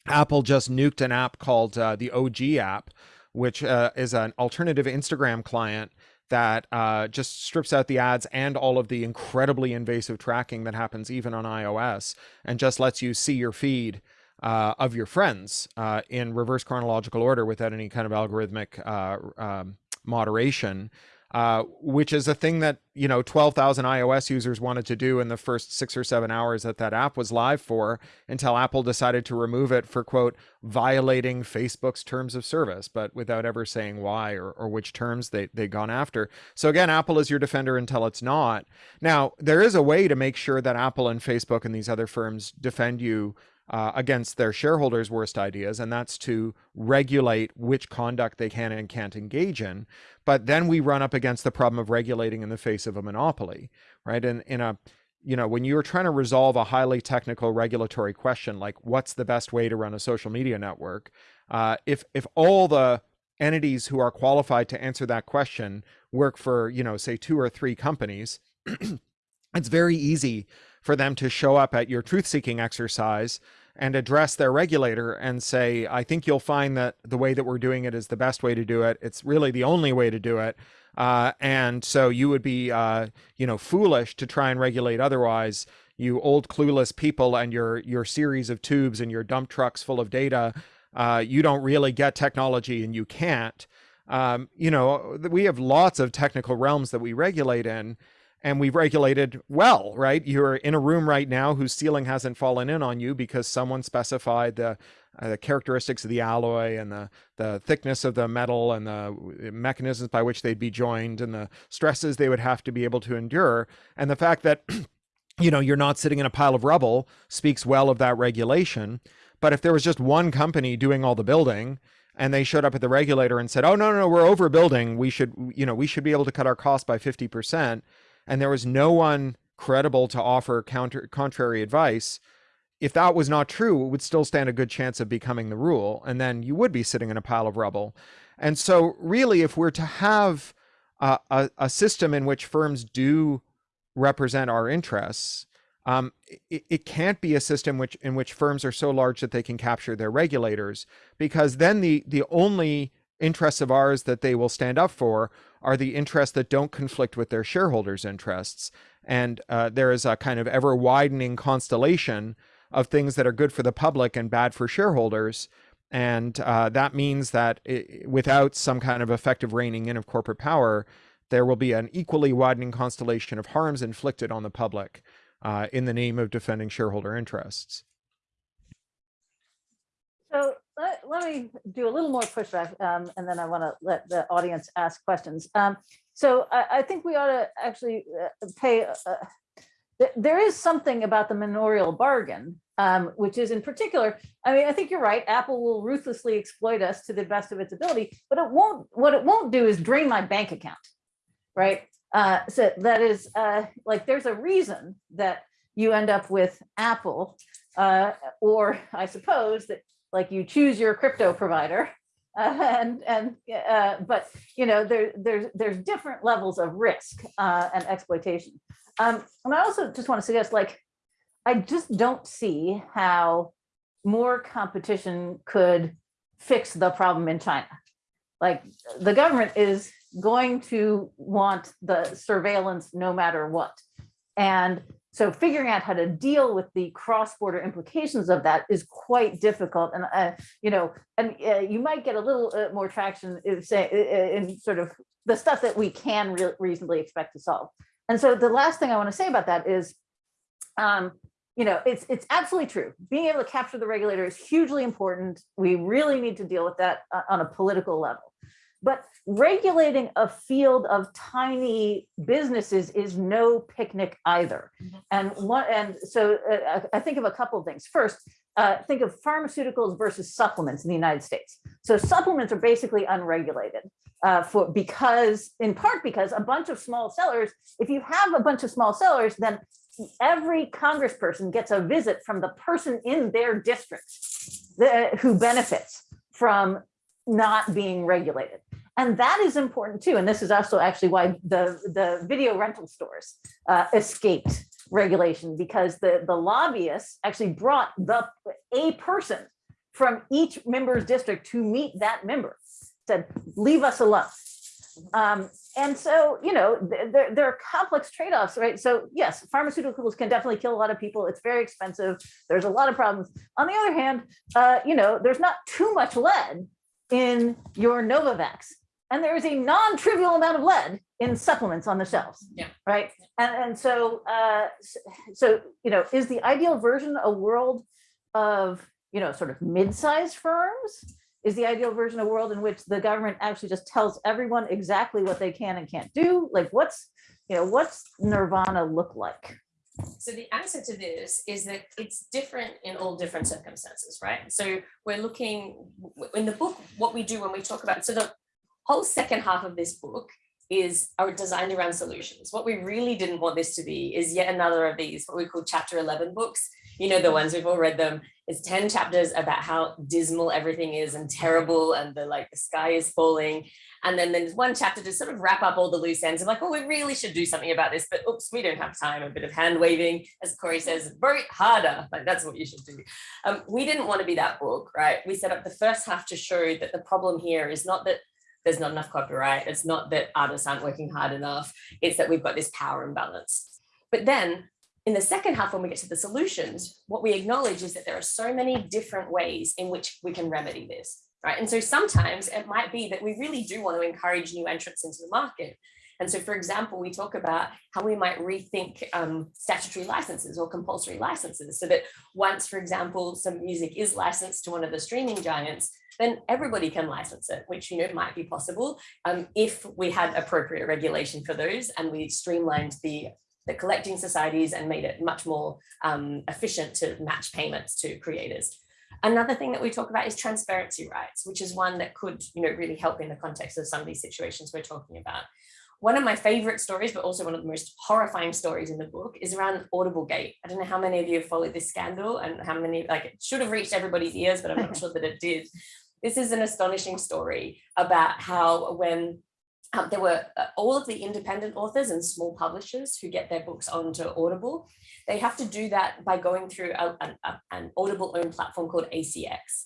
Apple just nuked an app called uh, the OG app, which uh, is an alternative Instagram client that uh, just strips out the ads and all of the incredibly invasive tracking that happens even on iOS and just lets you see your feed uh, of your friends uh, in reverse chronological order without any kind of algorithmic uh, um, moderation. uh, which is a thing that you know 12,000 iOS users wanted to do in the first six or seven hours that that app was live for, until Apple decided to remove it for quote violating Facebook's terms of service, but without ever saying why or, or which terms they they gone after. So again, Apple is your defender until it's not. Now there is a way to make sure that Apple and Facebook and these other firms defend you uh, against their shareholders' worst ideas, and that's to regulate which conduct they can and can't engage in. But then we run up against the problem of regulating in the face of a monopoly, right? And in a you know, when you're trying to resolve a highly technical regulatory question like what's the best way to run a social media network, uh, if if all the entities who are qualified to answer that question work for you know say two or three companies, it's very easy for them to show up at your truth seeking exercise and address their regulator and say, I think you'll find that the way that we're doing it is the best way to do it. It's really the only way to do it. Uh, and so you would be, uh, you know, foolish to try and regulate otherwise. You old clueless people and your your series of tubes and your dump trucks full of data. Uh, you don't really get technology and you can't. Um, you know, we have lots of technical realms that we regulate in and we've regulated well, right? You're in a room right now whose ceiling hasn't fallen in on you because someone specified the, uh, the characteristics of the alloy and the, the thickness of the metal and the mechanisms by which they'd be joined and the stresses they would have to be able to endure. And the fact that, you know, you're not sitting in a pile of rubble speaks well of that regulation. But if there was just one company doing all the building, and they showed up at the regulator and said, "Oh no, no, no we're overbuilding. We should, you know, we should be able to cut our cost by 50%." And there was no one credible to offer counter contrary advice if that was not true it would still stand a good chance of becoming the rule and then you would be sitting in a pile of rubble. And so really if we're to have a, a, a system in which firms do represent our interests um, it, it, can't be a system which in which firms are so large that they can capture their regulators because then the the only interests of ours that they will stand up for are the interests that don't conflict with their shareholders' interests. And uh, there is a kind of ever widening constellation of things that are good for the public and bad for shareholders. And uh, that means that it, without some kind of effective reining in of corporate power, there will be an equally widening constellation of harms inflicted on the public uh, in the name of defending shareholder interests. So let, let me do a little more pushback um, and then I want to let the audience ask questions. Um, so I, I, think we ought to actually uh, pay, uh, th there is something about the manorial bargain, um, which is in particular, I mean, I think you're right, Apple will ruthlessly exploit us to the best of its ability, but it won't, what it won't do is drain my bank account, right? Uh, so that is uh, like, there's a reason that you end up with Apple uh, or I suppose that like you choose your crypto provider. Uh, and and uh, but you know there there's there's different levels of risk uh, and exploitation. Um, and I also just want to suggest like I just don't see how more competition could fix the problem in China. Like the government is going to want the surveillance no matter what. And so figuring out how to deal with the cross-border implications of that is quite difficult. And, uh, you know, and uh, you might get a little uh, more traction if, say, in sort of the stuff that we can re reasonably expect to solve. And so the last thing I want to say about that is, um, you know, it's it's absolutely true. Being able to capture the regulator is hugely important. We really need to deal with that uh, on a political level. But regulating a field of tiny businesses is no picnic either. And one, and so uh, I think of a couple of things. First, uh, think of pharmaceuticals versus supplements in the United States. So supplements are basically unregulated uh, for because, in part because a bunch of small sellers, if you have a bunch of small sellers, then every congressperson gets a visit from the person in their district who benefits from not being regulated. And that is important too. And this is also actually why the, the video rental stores uh, escaped regulation because the, the lobbyists actually brought the a person from each member's district to meet that member, said, leave us alone. Um, and so, you know, there, there are complex trade-offs, right? So yes, pharmaceuticals can definitely kill a lot of people. It's very expensive. There's a lot of problems. On the other hand, uh, you know, there's not too much lead in your Novavax and there is a non-trivial amount of lead in supplements on the shelves. Yeah. Right. And, and so, uh, so, you know, is the ideal version a world of, you know, sort of mid-sized firms? Is the ideal version a world in which the government actually just tells everyone exactly what they can and can't do? Like what's, you know, what's nirvana look like? So the answer to this is that it's different in all different circumstances, right? So we're looking in the book, what we do when we talk about, so the whole second half of this book is designed around solutions. What we really didn't want this to be is yet another of these, what we call chapter 11 books. You know, the ones we've all read them. It's 10 chapters about how dismal everything is and terrible and the like the sky is falling. And then there's one chapter to sort of wrap up all the loose ends of like, oh, we really should do something about this, but oops, we don't have time. A bit of hand waving, as Cory says, vote harder. Like that's what you should do. Um, we didn't want to be that book, right? We set up the first half to show that the problem here is not that there's not enough copyright. It's not that artists aren't working hard enough. It's that we've got this power imbalance. But then in the second half, when we get to the solutions, what we acknowledge is that there are so many different ways in which we can remedy this, right? And so sometimes it might be that we really do want to encourage new entrants into the market. And so, for example, we talk about how we might rethink um, statutory licenses or compulsory licenses so that once, for example, some music is licensed to one of the streaming giants, then everybody can license it, which you know might be possible um, if we had appropriate regulation for those and we streamlined the the collecting societies and made it much more um, efficient to match payments to creators. Another thing that we talk about is transparency rights, which is one that could you know, really help in the context of some of these situations we're talking about. One of my favorite stories, but also one of the most horrifying stories in the book is around Audible Gate. I don't know how many of you have followed this scandal and how many, like it should have reached everybody's ears, but I'm not sure that it did. This is an astonishing story about how when um, there were uh, all of the independent authors and small publishers who get their books onto Audible. They have to do that by going through a, an, a- an Audible owned platform called ACX.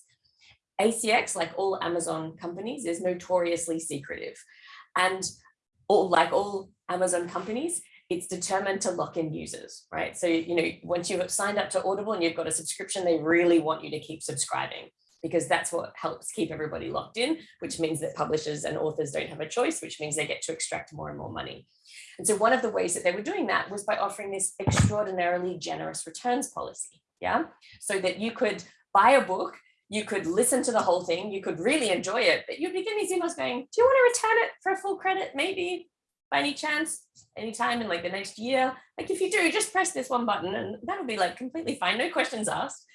ACX, like all Amazon companies, is notoriously secretive. And all, like all Amazon companies, it's determined to lock in users, right? So, you know, once you've signed up to Audible and you've got a subscription, they really want you to keep subscribing because that's what helps keep everybody locked in, which means that publishers and authors don't have a choice, which means they get to extract more and more money. And so one of the ways that they were doing that was by offering this extraordinarily generous returns policy. Yeah. So that you could buy a book, you could listen to the whole thing, you could really enjoy it, but you'd be getting these emails going, do you want to return it for full credit? Maybe by any chance, anytime in like the next year. Like if you do, just press this one button and that'll be like completely fine, no questions asked.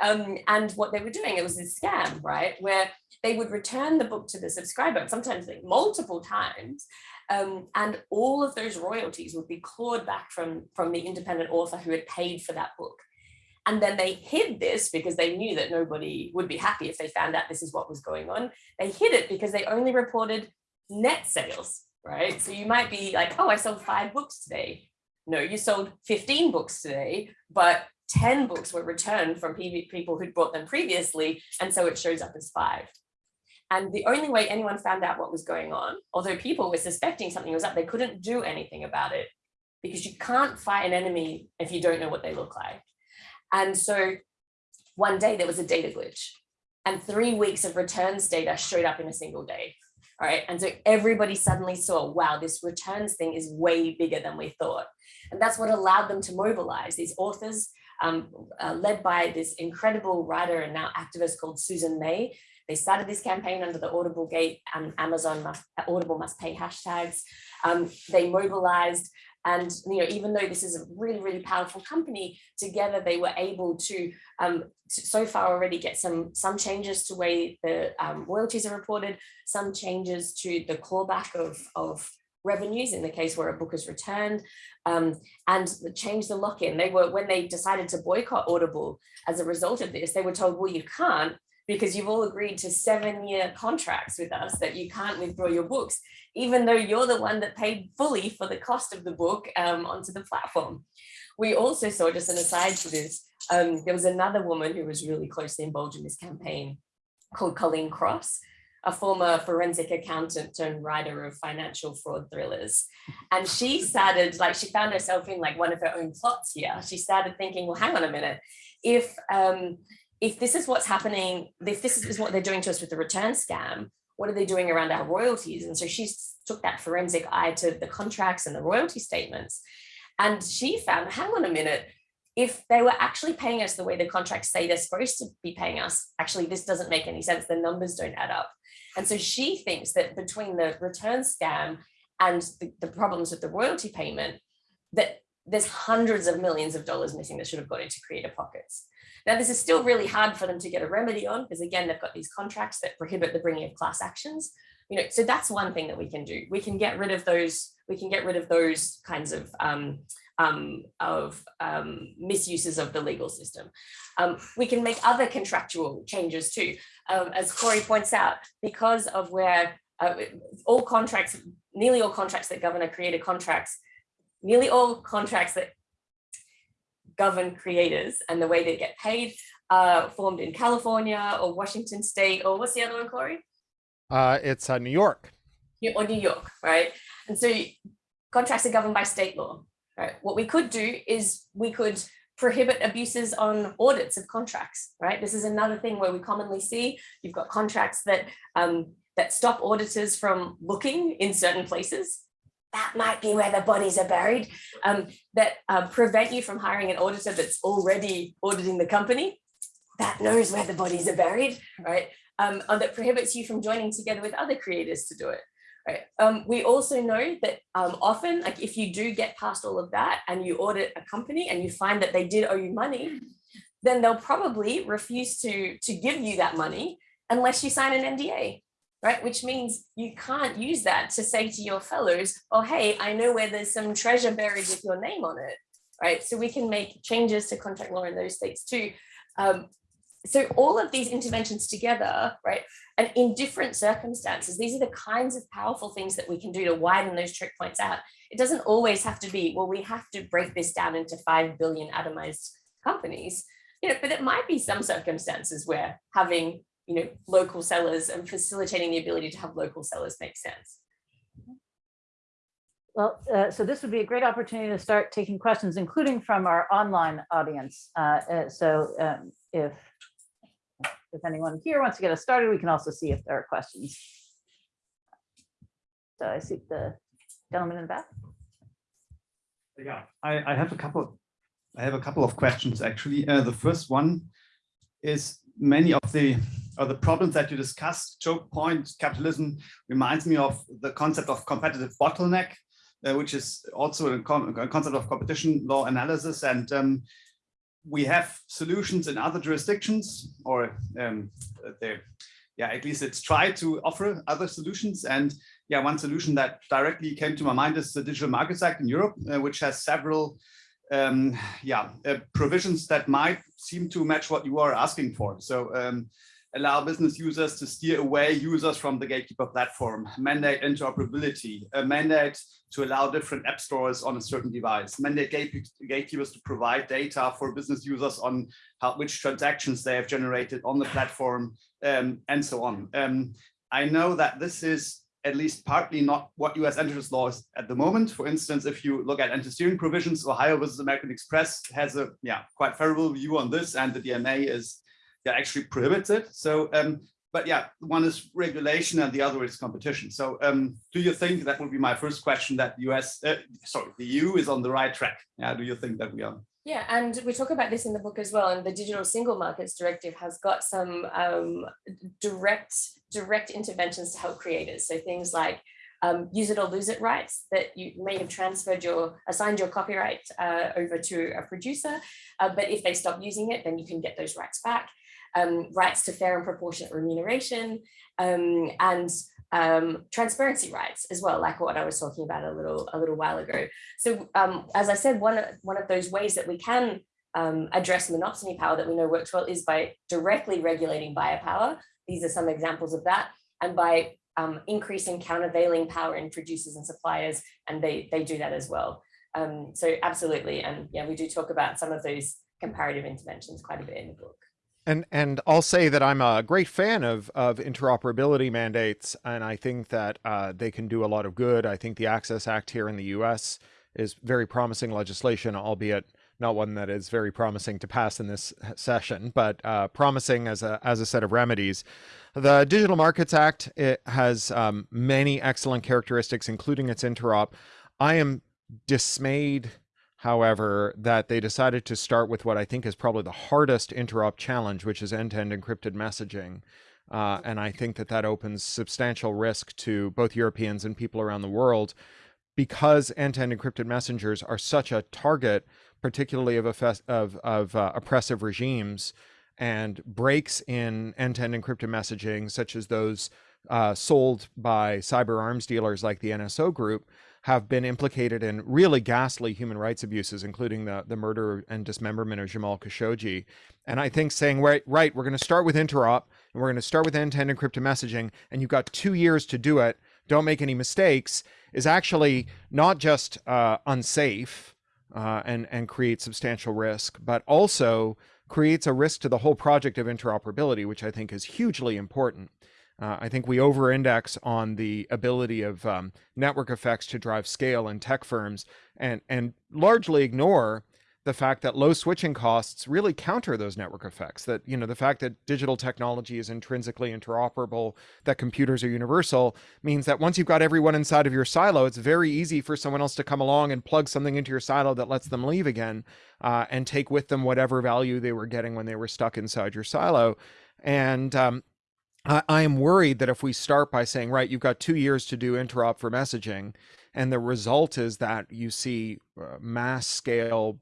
Um, and what they were doing, it was this scam, right? Where they would return the book to the subscriber, sometimes like multiple times, um, and all of those royalties would be clawed back from, from the independent author who had paid for that book. And then they hid this because they knew that nobody would be happy if they found out this is what was going on. They hid it because they only reported net sales, right? So you might be like, oh, I sold five books today. No, you sold 15 books today, but 10 books were returned from people who'd bought them previously. And so it shows up as five. And the only way anyone found out what was going on, although people were suspecting something was up, they couldn't do anything about it because you can't fight an enemy if you don't know what they look like. And so one day there was a data glitch and three weeks of returns data showed up in a single day. All right. And so everybody suddenly saw, wow, this returns thing is way bigger than we thought. And that's what allowed them to mobilize these authors, um, uh, led by this incredible writer and now activist called Susan May. They started this campaign under the Audible Gate and Amazon must, Audible must pay hashtags. Um, they mobilized and you know, even though this is a really, really powerful company, together they were able to um, so far already get some some changes to way the um, royalties are reported, some changes to the clawback of, of revenues in the case where a book is returned, um, and change the lock-in. They were when they decided to boycott Audible as a result of this, they were told, well, you can't because you've all agreed to seven year contracts with us that you can't withdraw your books, even though you're the one that paid fully for the cost of the book um, onto the platform. We also saw, just an aside to this, um, there was another woman who was really closely involved in this campaign called Colleen Cross, a former forensic accountant turned writer of financial fraud thrillers. And she started, like, she found herself in like one of her own plots here. She started thinking, well, hang on a minute, if um, if this is what's happening, if this is what they're doing to us with the return scam, what are they doing around our royalties? And so she took that forensic eye to the contracts and the royalty statements. And she found, hang on a minute, if they were actually paying us the way the contracts say they're supposed to be paying us, actually, this doesn't make any sense. The numbers don't add up. And so she thinks that between the return scam and the, the problems with the royalty payment, that there's hundreds of millions of dollars missing that should have gone into creator pockets. Now, this is still really hard for them to get a remedy on because again, they've got these contracts that prohibit the bringing of class actions. You know, so that's one thing that we can do. We can get rid of those. We can get rid of those kinds of um, um, of um, misuses of the legal system. Um, we can make other contractual changes too, um, as Cory points out, because of where uh, all contracts, nearly all contracts that govern are creator contracts, nearly all contracts that govern creators and the way they get paid are formed in California or Washington State or what's the other one, Cory? Uh, it's uh, New York. Or New York, right? And so contracts are governed by state law, right? What we could do is we could prohibit abuses on audits of contracts, right? This is another thing where we commonly see you've got contracts that um, that stop auditors from looking in certain places. That might be where the bodies are buried. Um, that uh, prevent you from hiring an auditor that's already auditing the company. That knows where the bodies are buried, right? Um, that prohibits you from joining together with other creators to do it. Right. Um, we also know that um, often, like if you do get past all of that and you audit a company and you find that they did owe you money, then they'll probably refuse to, to give you that money unless you sign an NDA, right? Which means you can't use that to say to your fellows, oh, hey, I know where there's some treasure buried with your name on it, right? So we can make changes to contract law in those states too. Um, so all of these interventions together, right, and in different circumstances, these are the kinds of powerful things that we can do to widen those trick points out. It doesn't always have to be, well, we have to break this down into 5 billion atomized companies, you know, but it might be some circumstances where having, you know, local sellers and facilitating the ability to have local sellers make sense. Well, uh, so this would be a great opportunity to start taking questions, including from our online audience. Uh, uh, So um, if, if anyone here wants to get us started, we can also see if there are questions. So I see the gentleman in the back. Yeah, I, I have a couple, I have a couple of questions actually. Uh, the first one is many of the, or the problems that you discussed, choke point capitalism reminds me of the concept of competitive bottleneck, uh, which is also a, a concept of competition law analysis. And um, we have solutions in other jurisdictions or um, yeah, at least it's tried to offer other solutions. And yeah, one solution that directly came to my mind is the Digital Markets Act in Europe, uh, which has several um, yeah, uh, provisions that might seem to match what you are asking for. So um, allow business users to steer away users from the gatekeeper platform, mandate interoperability, a mandate to allow different app stores on a certain device, mandate gatekeepers to provide data for business users on how, which transactions they have generated on the platform, um, and so on. Um, I know that this is at least partly not what US antitrust law is at the moment. For instance, if you look at anti-steering provisions, Ohio versus American Express has a yeah quite favorable view on this, and the DMA is yeah actually prohibits it. So, um, but yeah, one is regulation and the other is competition. So, um, do you think that would be my first question that the US, uh, sorry, the EU is on the right track? Yeah, do you think that we are? Yeah, and we talk about this in the book as well. And the Digital Single Markets Directive has got some um, direct direct interventions to help creators. So things like um, use it or lose it rights that you may have transferred your assigned your copyright uh, over to a producer, uh, but if they stop using it, then you can get those rights back. Um, rights to fair and proportionate remuneration, um, and um, transparency rights as well, like what I was talking about a little a little while ago. So um, as I said, one, one of those ways that we can um, address monopsony power that we know works well is by directly regulating buyer power. These are some examples of that. And by um, increasing countervailing power in producers and suppliers, and they, they do that as well. So absolutely, and yeah, we do talk about some of those comparative interventions quite a bit in the book. And and I'll say that I'm a great fan of of interoperability mandates, and I think that uh, they can do a lot of good. I think the Access Act here in the U.S. is very promising legislation, albeit not one that is very promising to pass in this session, but uh, promising as a as a set of remedies. The Digital Markets Act has um, many excellent characteristics, including its interop. I am dismayed, however, that they decided to start with what I think is probably the hardest interop challenge, which is end-to-end encrypted messaging. Uh, and I think that that opens substantial risk to both Europeans and people around the world because end-to-end encrypted messengers are such a target, particularly of, of, of uh, oppressive regimes and breaks in end-to-end encrypted messaging, such as those uh, sold by cyber arms dealers like the NSO group, have been implicated in really ghastly human rights abuses, including the, the murder and dismemberment of Jamal Khashoggi. And I think saying, right, right, we're going to start with interop and we're going to start with end-to-end encrypted messaging, and you've got two years to do it. Don't make any mistakes is actually not just uh, unsafe uh, and, and creates substantial risk, but also creates a risk to the whole project of interoperability, which I think is hugely important. Uh, I think we over-index on the ability of um, network effects to drive scale in tech firms and, and largely ignore the fact that low switching costs really counter those network effects that you know the fact that digital technology is intrinsically interoperable that computers are universal means that once you've got everyone inside of your silo it's very easy for someone else to come along and plug something into your silo that lets them leave again uh, and take with them whatever value they were getting when they were stuck inside your silo. And um, I, I am worried that if we start by saying right you've got two years to do interop for messaging and the result is that you see uh, mass scale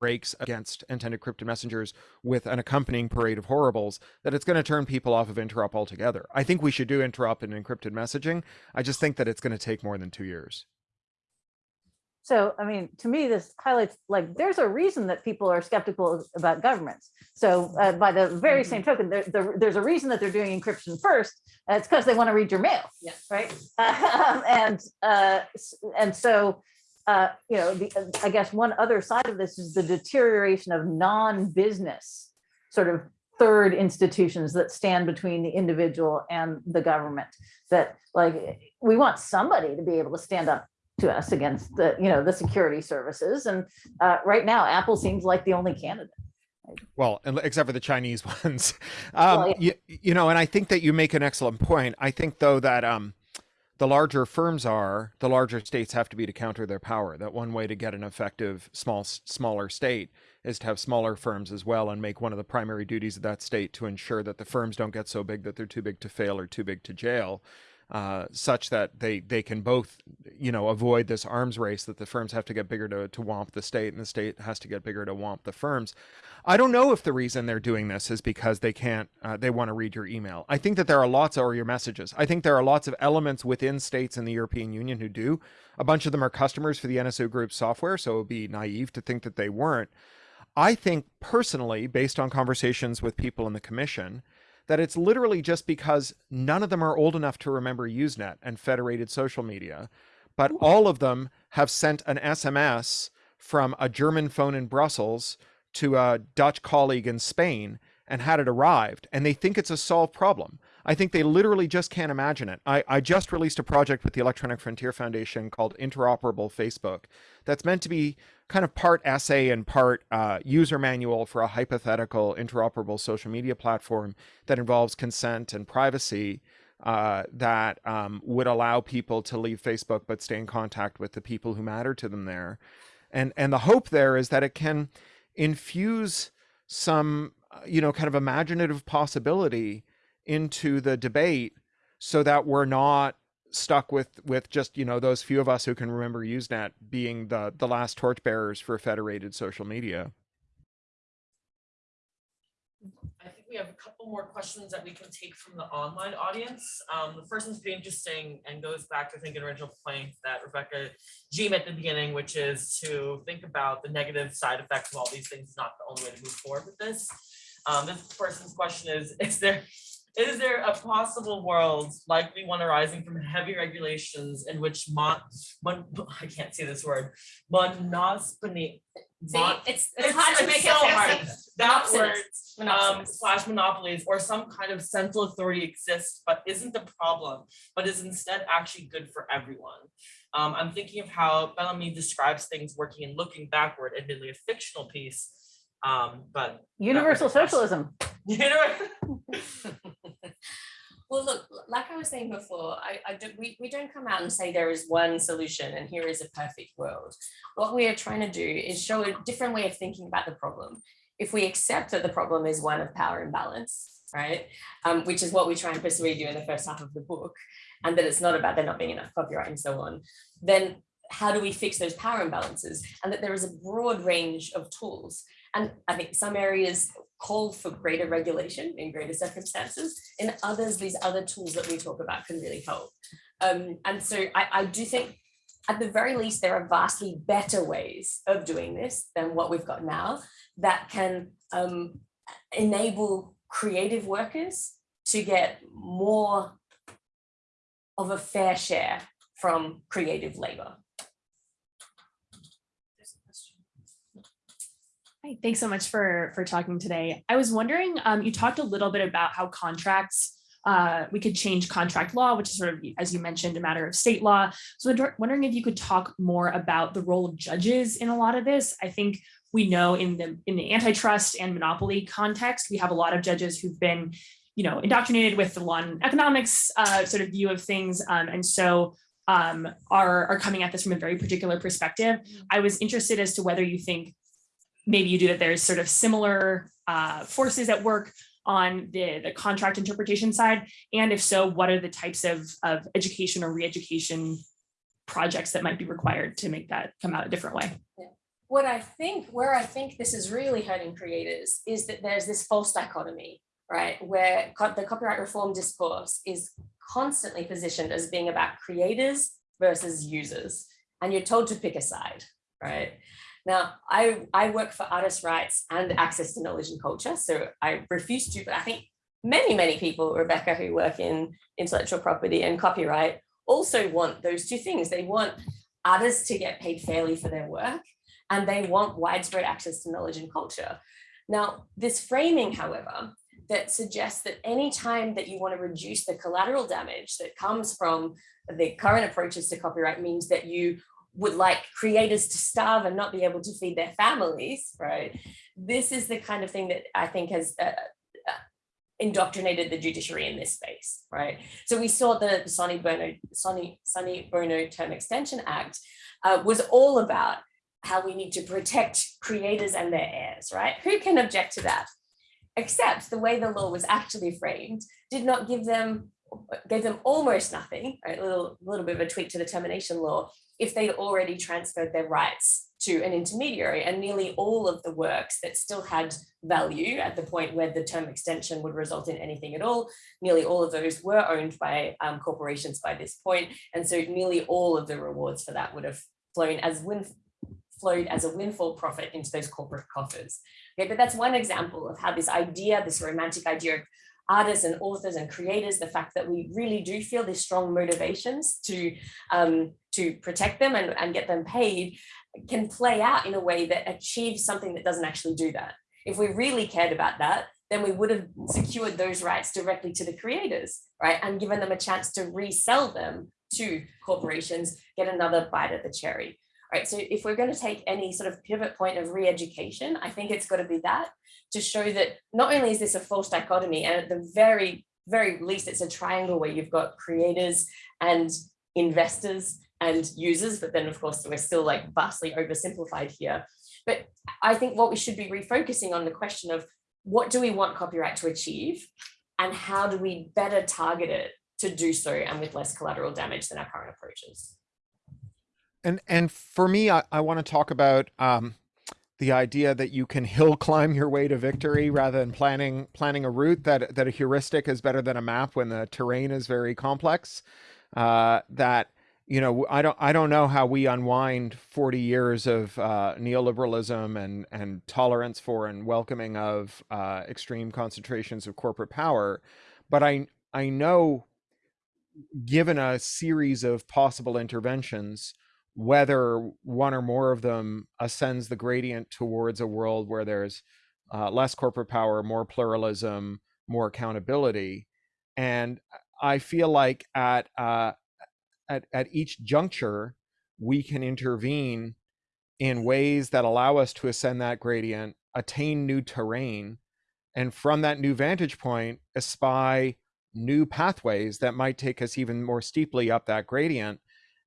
breaks against end-to-end encrypted messengers with an accompanying parade of horribles, that it's going to turn people off of interop altogether. I think we should do interop and encrypted messaging. I just think that it's going to take more than two years. So, I mean, to me, this highlights like there's a reason that people are skeptical about governments. So, uh, by the very same token, there, there, there's a reason that they're doing encryption first. Uh, it's because they want to read your mail, Yeah. right? Um, and uh, and so uh, you know, the, I guess one other side of this is the deterioration of non-business sort of third institutions that stand between the individual and the government. That like we want somebody to be able to stand up to us against the you know the security services, and uh, right now Apple seems like the only candidate. Well, except for the Chinese ones, um, well, yeah. you, you know, and I think that you make an excellent point. I think though that um, the larger firms are, the larger states have to be to counter their power. That one way to get an effective small smaller state is to have smaller firms as well and make one of the primary duties of that state to ensure that the firms don't get so big that they're too big to fail or too big to jail. Uh, such that they they can both you know avoid this arms race that the firms have to get bigger to, to womp the state and the state has to get bigger to womp the firms. I don't know if the reason they're doing this is because they can't uh, they want to read your email. I think that there are lots of or your messages. I think there are lots of elements within states in the european union who do. A bunch of them are customers for the nso group software so it would be naive to think that they weren't. I think personally based on conversations with people in the commission that it's literally just because none of them are old enough to remember Usenet and federated social media, but all of them have sent an SMS from a German phone in Brussels to a Dutch colleague in Spain and had it arrived and they think it's a solved problem. I think they literally just can't imagine it. I, I just released a project with the Electronic Frontier Foundation called Interoperable Facebook that's meant to be kind of part essay and part uh, user manual for a hypothetical interoperable social media platform that involves consent and privacy uh, that um, would allow people to leave Facebook but stay in contact with the people who matter to them there. And, and the hope there is that it can infuse some, uh, you know, kind of imaginative possibility into the debate so that we're not stuck with with just you know those few of us who can remember usenet being the the last torchbearers for federated social media I think we have a couple more questions that we can take from the online audience. Um, the first one's pretty interesting and goes back to I think an original point that Rebecca G at the beginning, which is to think about the negative side effects of all these things is not the only way to move forward with this. Um, this person's question is, is there is there a possible world, likely one arising from heavy regulations in which mon, mon I can't say this word, monospony, See, mon- it's, it's hard to it's make so it hard. that word, um, slash monopolies or some kind of central authority exists, but isn't the problem, but is instead actually good for everyone. Um, I'm thinking of how Bellamy describes things working and looking backward, admittedly a fictional piece. Um, but Universal socialism. Well, look, like I was saying before, I, I do, we, we don't come out and say there is one solution and here is a perfect world. What we are trying to do is show a different way of thinking about the problem. If we accept that the problem is one of power imbalance, right, um, which is what we try and persuade you in the first half of the book, and that it's not about there not being enough copyright and so on, then how do we fix those power imbalances? And that there is a broad range of tools. And I think some areas call for greater regulation in greater circumstances. In others, these other tools that we talk about can really help. Um, and so I, I do think at the very least, there are vastly better ways of doing this than what we've got now that can um, enable creative workers to get more of a fair share from creative labor. Hi, thanks so much for for talking today. I was wondering, um, you talked a little bit about how contracts, uh, we could change contract law, which is sort of, as you mentioned, a matter of state law. So I'm wondering if you could talk more about the role of judges in a lot of this. I think we know in the in the antitrust and monopoly context, we have a lot of judges who've been, you know, indoctrinated with the law and economics uh, sort of view of things, um, and so um, are are coming at this from a very particular perspective. I was interested as to whether you think maybe you do that there's sort of similar uh, forces at work on the, the contract interpretation side? And if so, what are the types of, of education or re-education projects that might be required to make that come out a different way? Yeah. What I think, where I think this is really hurting creators is that there's this false dichotomy, right? Where co- the copyright reform discourse is constantly positioned as being about creators versus users. And you're told to pick a side, right? Now, I, I work for artist rights and access to knowledge and culture. So I refuse to, but I think many, many people, Rebecca, who work in intellectual property and copyright also want those two things. They want artists to get paid fairly for their work and they want widespread access to knowledge and culture. Now, this framing, however, that suggests that any time that you want to reduce the collateral damage that comes from the current approaches to copyright means that you would like creators to starve and not be able to feed their families, right? This is the kind of thing that I think has uh, uh, indoctrinated the judiciary in this space, right? So we saw that the Sonny Bono, Sonny, Sonny Bono Term Extension Act uh, was all about how we need to protect creators and their heirs, right? Who can object to that? Except the way the law was actually framed did not give them gave them almost nothing? A little, little bit of a tweak to the termination law, if they'd already transferred their rights to an intermediary and nearly all of the works that still had value at the point where the term extension would result in anything at all, nearly all of those were owned by um, corporations by this point, And so nearly all of the rewards for that would have flown as flowed as a windfall profit into those corporate coffers. Okay, but that's one example of how this idea, this romantic idea of artists and authors and creators, the fact that we really do feel these strong motivations to, um, to protect them and, and get them paid can play out in a way that achieves something that doesn't actually do that. If we really cared about that, then we would have secured those rights directly to the creators, right? And given them a chance to resell them to corporations, get another bite at the cherry. Right. So if we're going to take any sort of pivot point of re-education, I think it's got to be that to show that not only is this a false dichotomy, and at the very, very least, it's a triangle where you've got creators and investors and users, but then of course we're still like vastly oversimplified here. But I think what we should be refocusing on the question of what do we want copyright to achieve and how do we better target it to do so and with less collateral damage than our current approaches. And and for me, I, I want to talk about um, the idea that you can hill climb your way to victory rather than planning planning a route that that a heuristic is better than a map when the terrain is very complex. Uh, that you know, I don't I don't know how we unwind 40 years of uh, neoliberalism and and tolerance for and welcoming of uh, extreme concentrations of corporate power, but I I know given a series of possible interventions whether one or more of them ascends the gradient towards a world where there's uh, less corporate power, more pluralism, more accountability. And I feel like at uh, at at each juncture, we can intervene in ways that allow us to ascend that gradient, attain new terrain, and from that new vantage point, espy new pathways that might take us even more steeply up that gradient.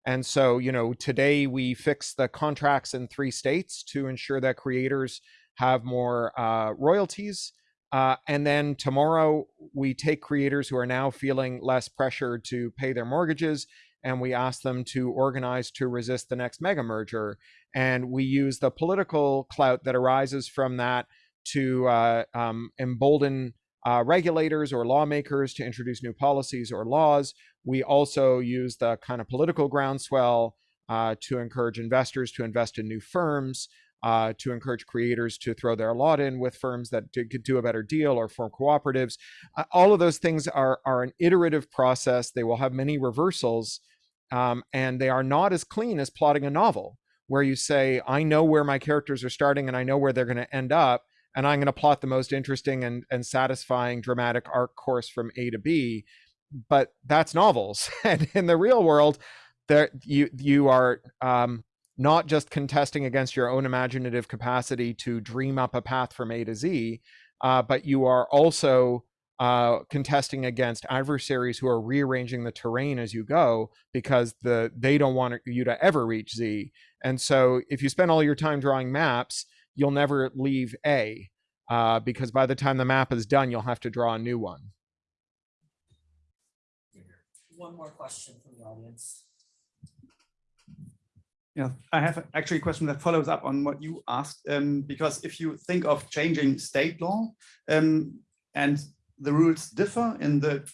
And so, you know, today we fix the contracts in three states to ensure that creators have more uh, royalties. Uh, and then tomorrow we take creators who are now feeling less pressure to pay their mortgages and we ask them to organize to resist the next mega merger. And we use the political clout that arises from that to uh, um, embolden uh, regulators or lawmakers to introduce new policies or laws. We also use the kind of political groundswell uh, to encourage investors to invest in new firms, uh, to encourage creators to throw their lot in with firms that could do a better deal or form cooperatives. Uh, all of those things are, are an iterative process. They will have many reversals, um, and they are not as clean as plotting a novel, where you say, I know where my characters are starting and I know where they're going to end up, and I'm going to plot the most interesting and, and satisfying dramatic arc course from A to B. But that's novels. and in the real world, there you you are um, not just contesting against your own imaginative capacity to dream up a path from A to Z, uh, but you are also uh, contesting against adversaries who are rearranging the terrain as you go because the they don't want you to ever reach Z. And so if you spend all your time drawing maps, you'll never leave A uh, because by the time the map is done, you'll have to draw a new one. One more question from the audience. Yeah, I have actually a question that follows up on what you asked, um, because if you think of changing state law um, and the rules differ in the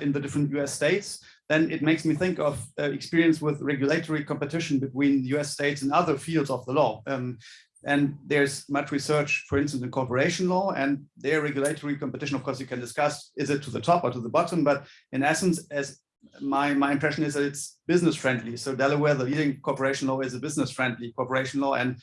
in the different US states, then it makes me think of uh, experience with regulatory competition between US states and other fields of the law. Um, and there's much research, for instance, in corporation law and their regulatory competition. Of course, you can discuss, is it to the top or to the bottom? But in essence, as my, my impression is that it's business friendly. So Delaware, the leading corporation law is a business friendly corporation law. And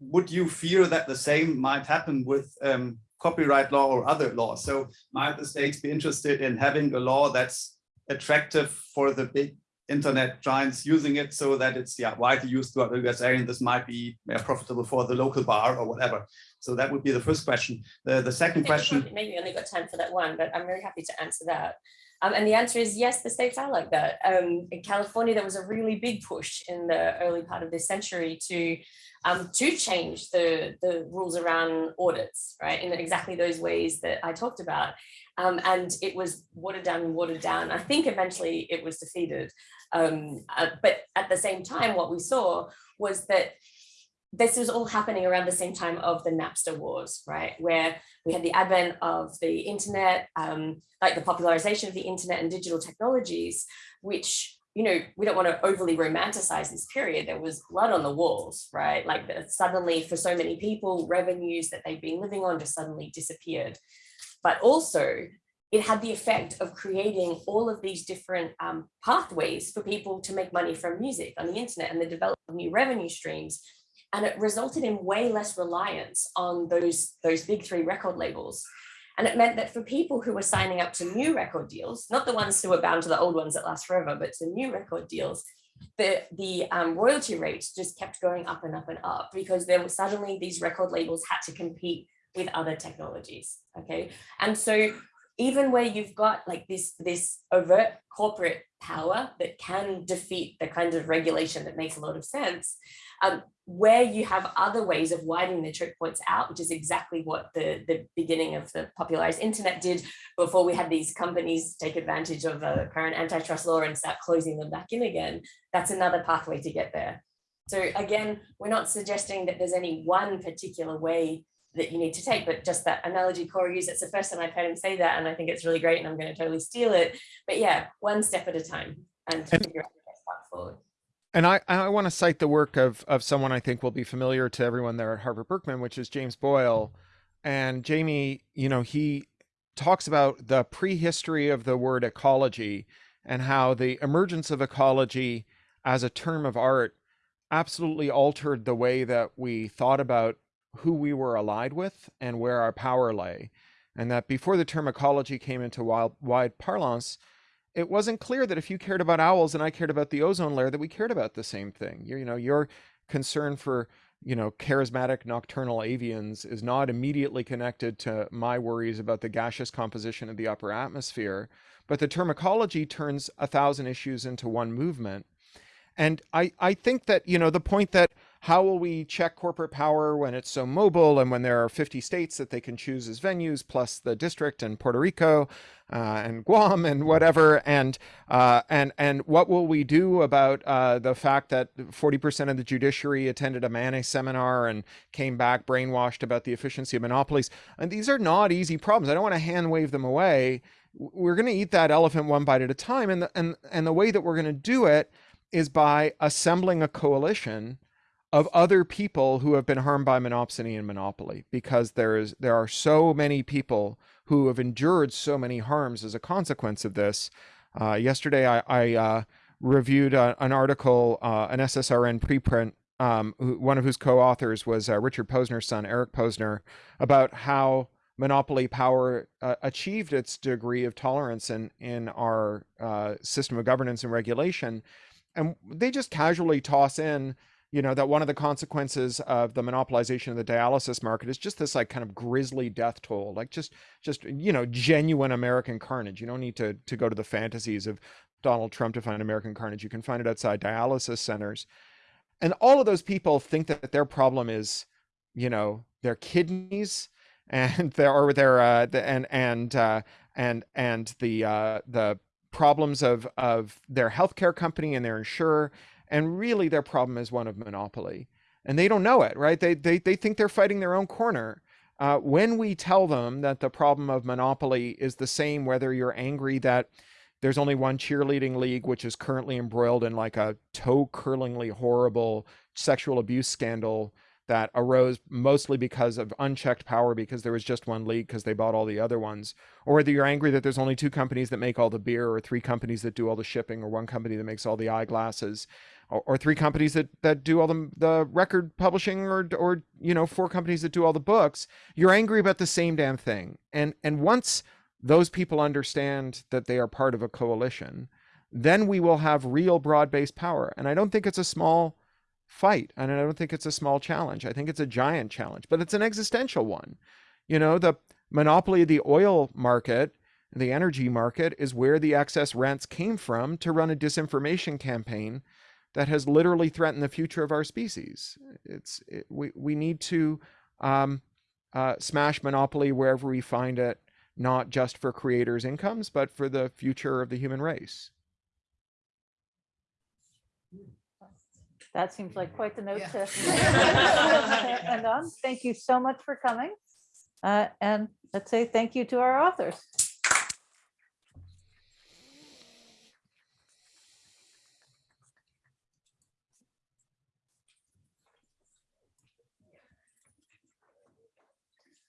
would you fear that the same might happen with um, copyright law or other laws? So might the states be interested in having a law that's attractive for the big internet giants using it so that it's yeah widely used throughout the USA and this might be profitable for the local bar or whatever. So that would be the first question. The, the second question. Maybe only got time for that one, but I'm really happy to answer that. Um, and the answer is yes, the states are like that. Um, in California, there was a really big push in the early part of this century to um, to change the, the rules around audits, right, in exactly those ways that I talked about. Um, and it was watered down and watered down. I think eventually it was defeated. Um, uh, but at the same time, what we saw was that this was all happening around the same time of the Napster wars, right? Where we had the advent of the internet, um, like the popularization of the internet and digital technologies, which, you know, we don't want to overly romanticize this period. There was blood on the walls, right? Like suddenly for so many people, revenues that they've been living on just suddenly disappeared. But also it had the effect of creating all of these different um, pathways for people to make money from music on the internet and the development of new revenue streams. And it resulted in way less reliance on those, those big three record labels. And it meant that for people who were signing up to new record deals, not the ones who were bound to the old ones that last forever, but to new record deals, the, the um, royalty rates just kept going up and up and up because there were suddenly these record labels had to compete with other technologies. Okay. And so even where you've got like this, this overt corporate power that can defeat the kind of regulation that makes a lot of sense, um, where you have other ways of widening the choke points out, which is exactly what the, the beginning of the popularized internet did before we had these companies take advantage of the current antitrust law and start closing them back in again. That's another pathway to get there. So again, we're not suggesting that there's any one particular way that you need to take, but just that analogy Cory used, it's the first time I've heard him say that, and I think it's really great, and I'm going to totally steal it. But yeah, one step at a time, and, And- figure out the best path forward. And I, I want to cite the work of, of someone I think will be familiar to everyone there at Harvard Berkman, which is James Boyle. And Jamie, you know, he talks about the prehistory of the word ecology and how the emergence of ecology as a term of art absolutely altered the way that we thought about who we were allied with and where our power lay. And that before the term ecology came into wild, wide parlance, it wasn't clear that if you cared about owls and I cared about the ozone layer, that we cared about the same thing. You, you know, your concern for you know charismatic nocturnal avians is not immediately connected to my worries about the gaseous composition of the upper atmosphere, but the term ecology turns a thousand issues into one movement. And I, I think that, you know, the point that how will we check corporate power when it's so mobile and when there are 50 states that they can choose as venues, plus the district and Puerto Rico uh, and Guam and whatever, and uh, and and what will we do about uh, the fact that 40% of the judiciary attended a Manne seminar and came back brainwashed about the efficiency of monopolies? And these are not easy problems. I don't want to hand wave them away. We're going to eat that elephant one bite at a time, and the, and and the way that we're going to do it is by assembling a coalition of other people who have been harmed by monopsony and monopoly because there is there are so many people who have endured so many harms as a consequence of this. Uh, yesterday, I, I uh, reviewed a, an article, uh, an SSRN preprint, um, who, one of whose co-authors was uh, Richard Posner's son, Eric Posner, about how monopoly power uh, achieved its degree of tolerance in in our uh, system of governance and regulation and they just casually toss in you know that one of the consequences of the monopolization of the dialysis market is just this like kind of grisly death toll like just just you know genuine american carnage. You don't need to to go to the fantasies of donald trump to find american carnage. You can find it outside dialysis centers. And all of those people think that their problem is you know their kidneys and their or their uh the, and and uh and and the uh the problems of of their healthcare company and their insurer and really their problem is one of monopoly and they don't know it right? They they, they think they're fighting their own corner. Uh, when we tell them that the problem of monopoly is the same whether you're angry that there's only one cheerleading league which is currently embroiled in like a toe curlingly horrible sexual abuse scandal that arose mostly because of unchecked power because there was just one league because they bought all the other ones or whether you're angry that there's only two companies that make all the beer or three companies that do all the shipping or one company that makes all the eyeglasses or three companies that that do all the, the record publishing or or you know four companies that do all the books you're angry about the same damn thing and and once those people understand that they are part of a coalition then we will have real broad-based power and i don't think it's a small fight. And I don't think it's a small challenge. I think it's a giant challenge, but it's an existential one. You know, the monopoly of the oil market, the energy market, is where the excess rents came from to run a disinformation campaign that has literally threatened the future of our species. It's it, we we need to um, uh, smash monopoly wherever we find it, not just for creators' incomes, but for the future of the human race. That seems like quite the note Yeah. to end on. Thank you so much for coming. Uh, And let's say thank you to our authors.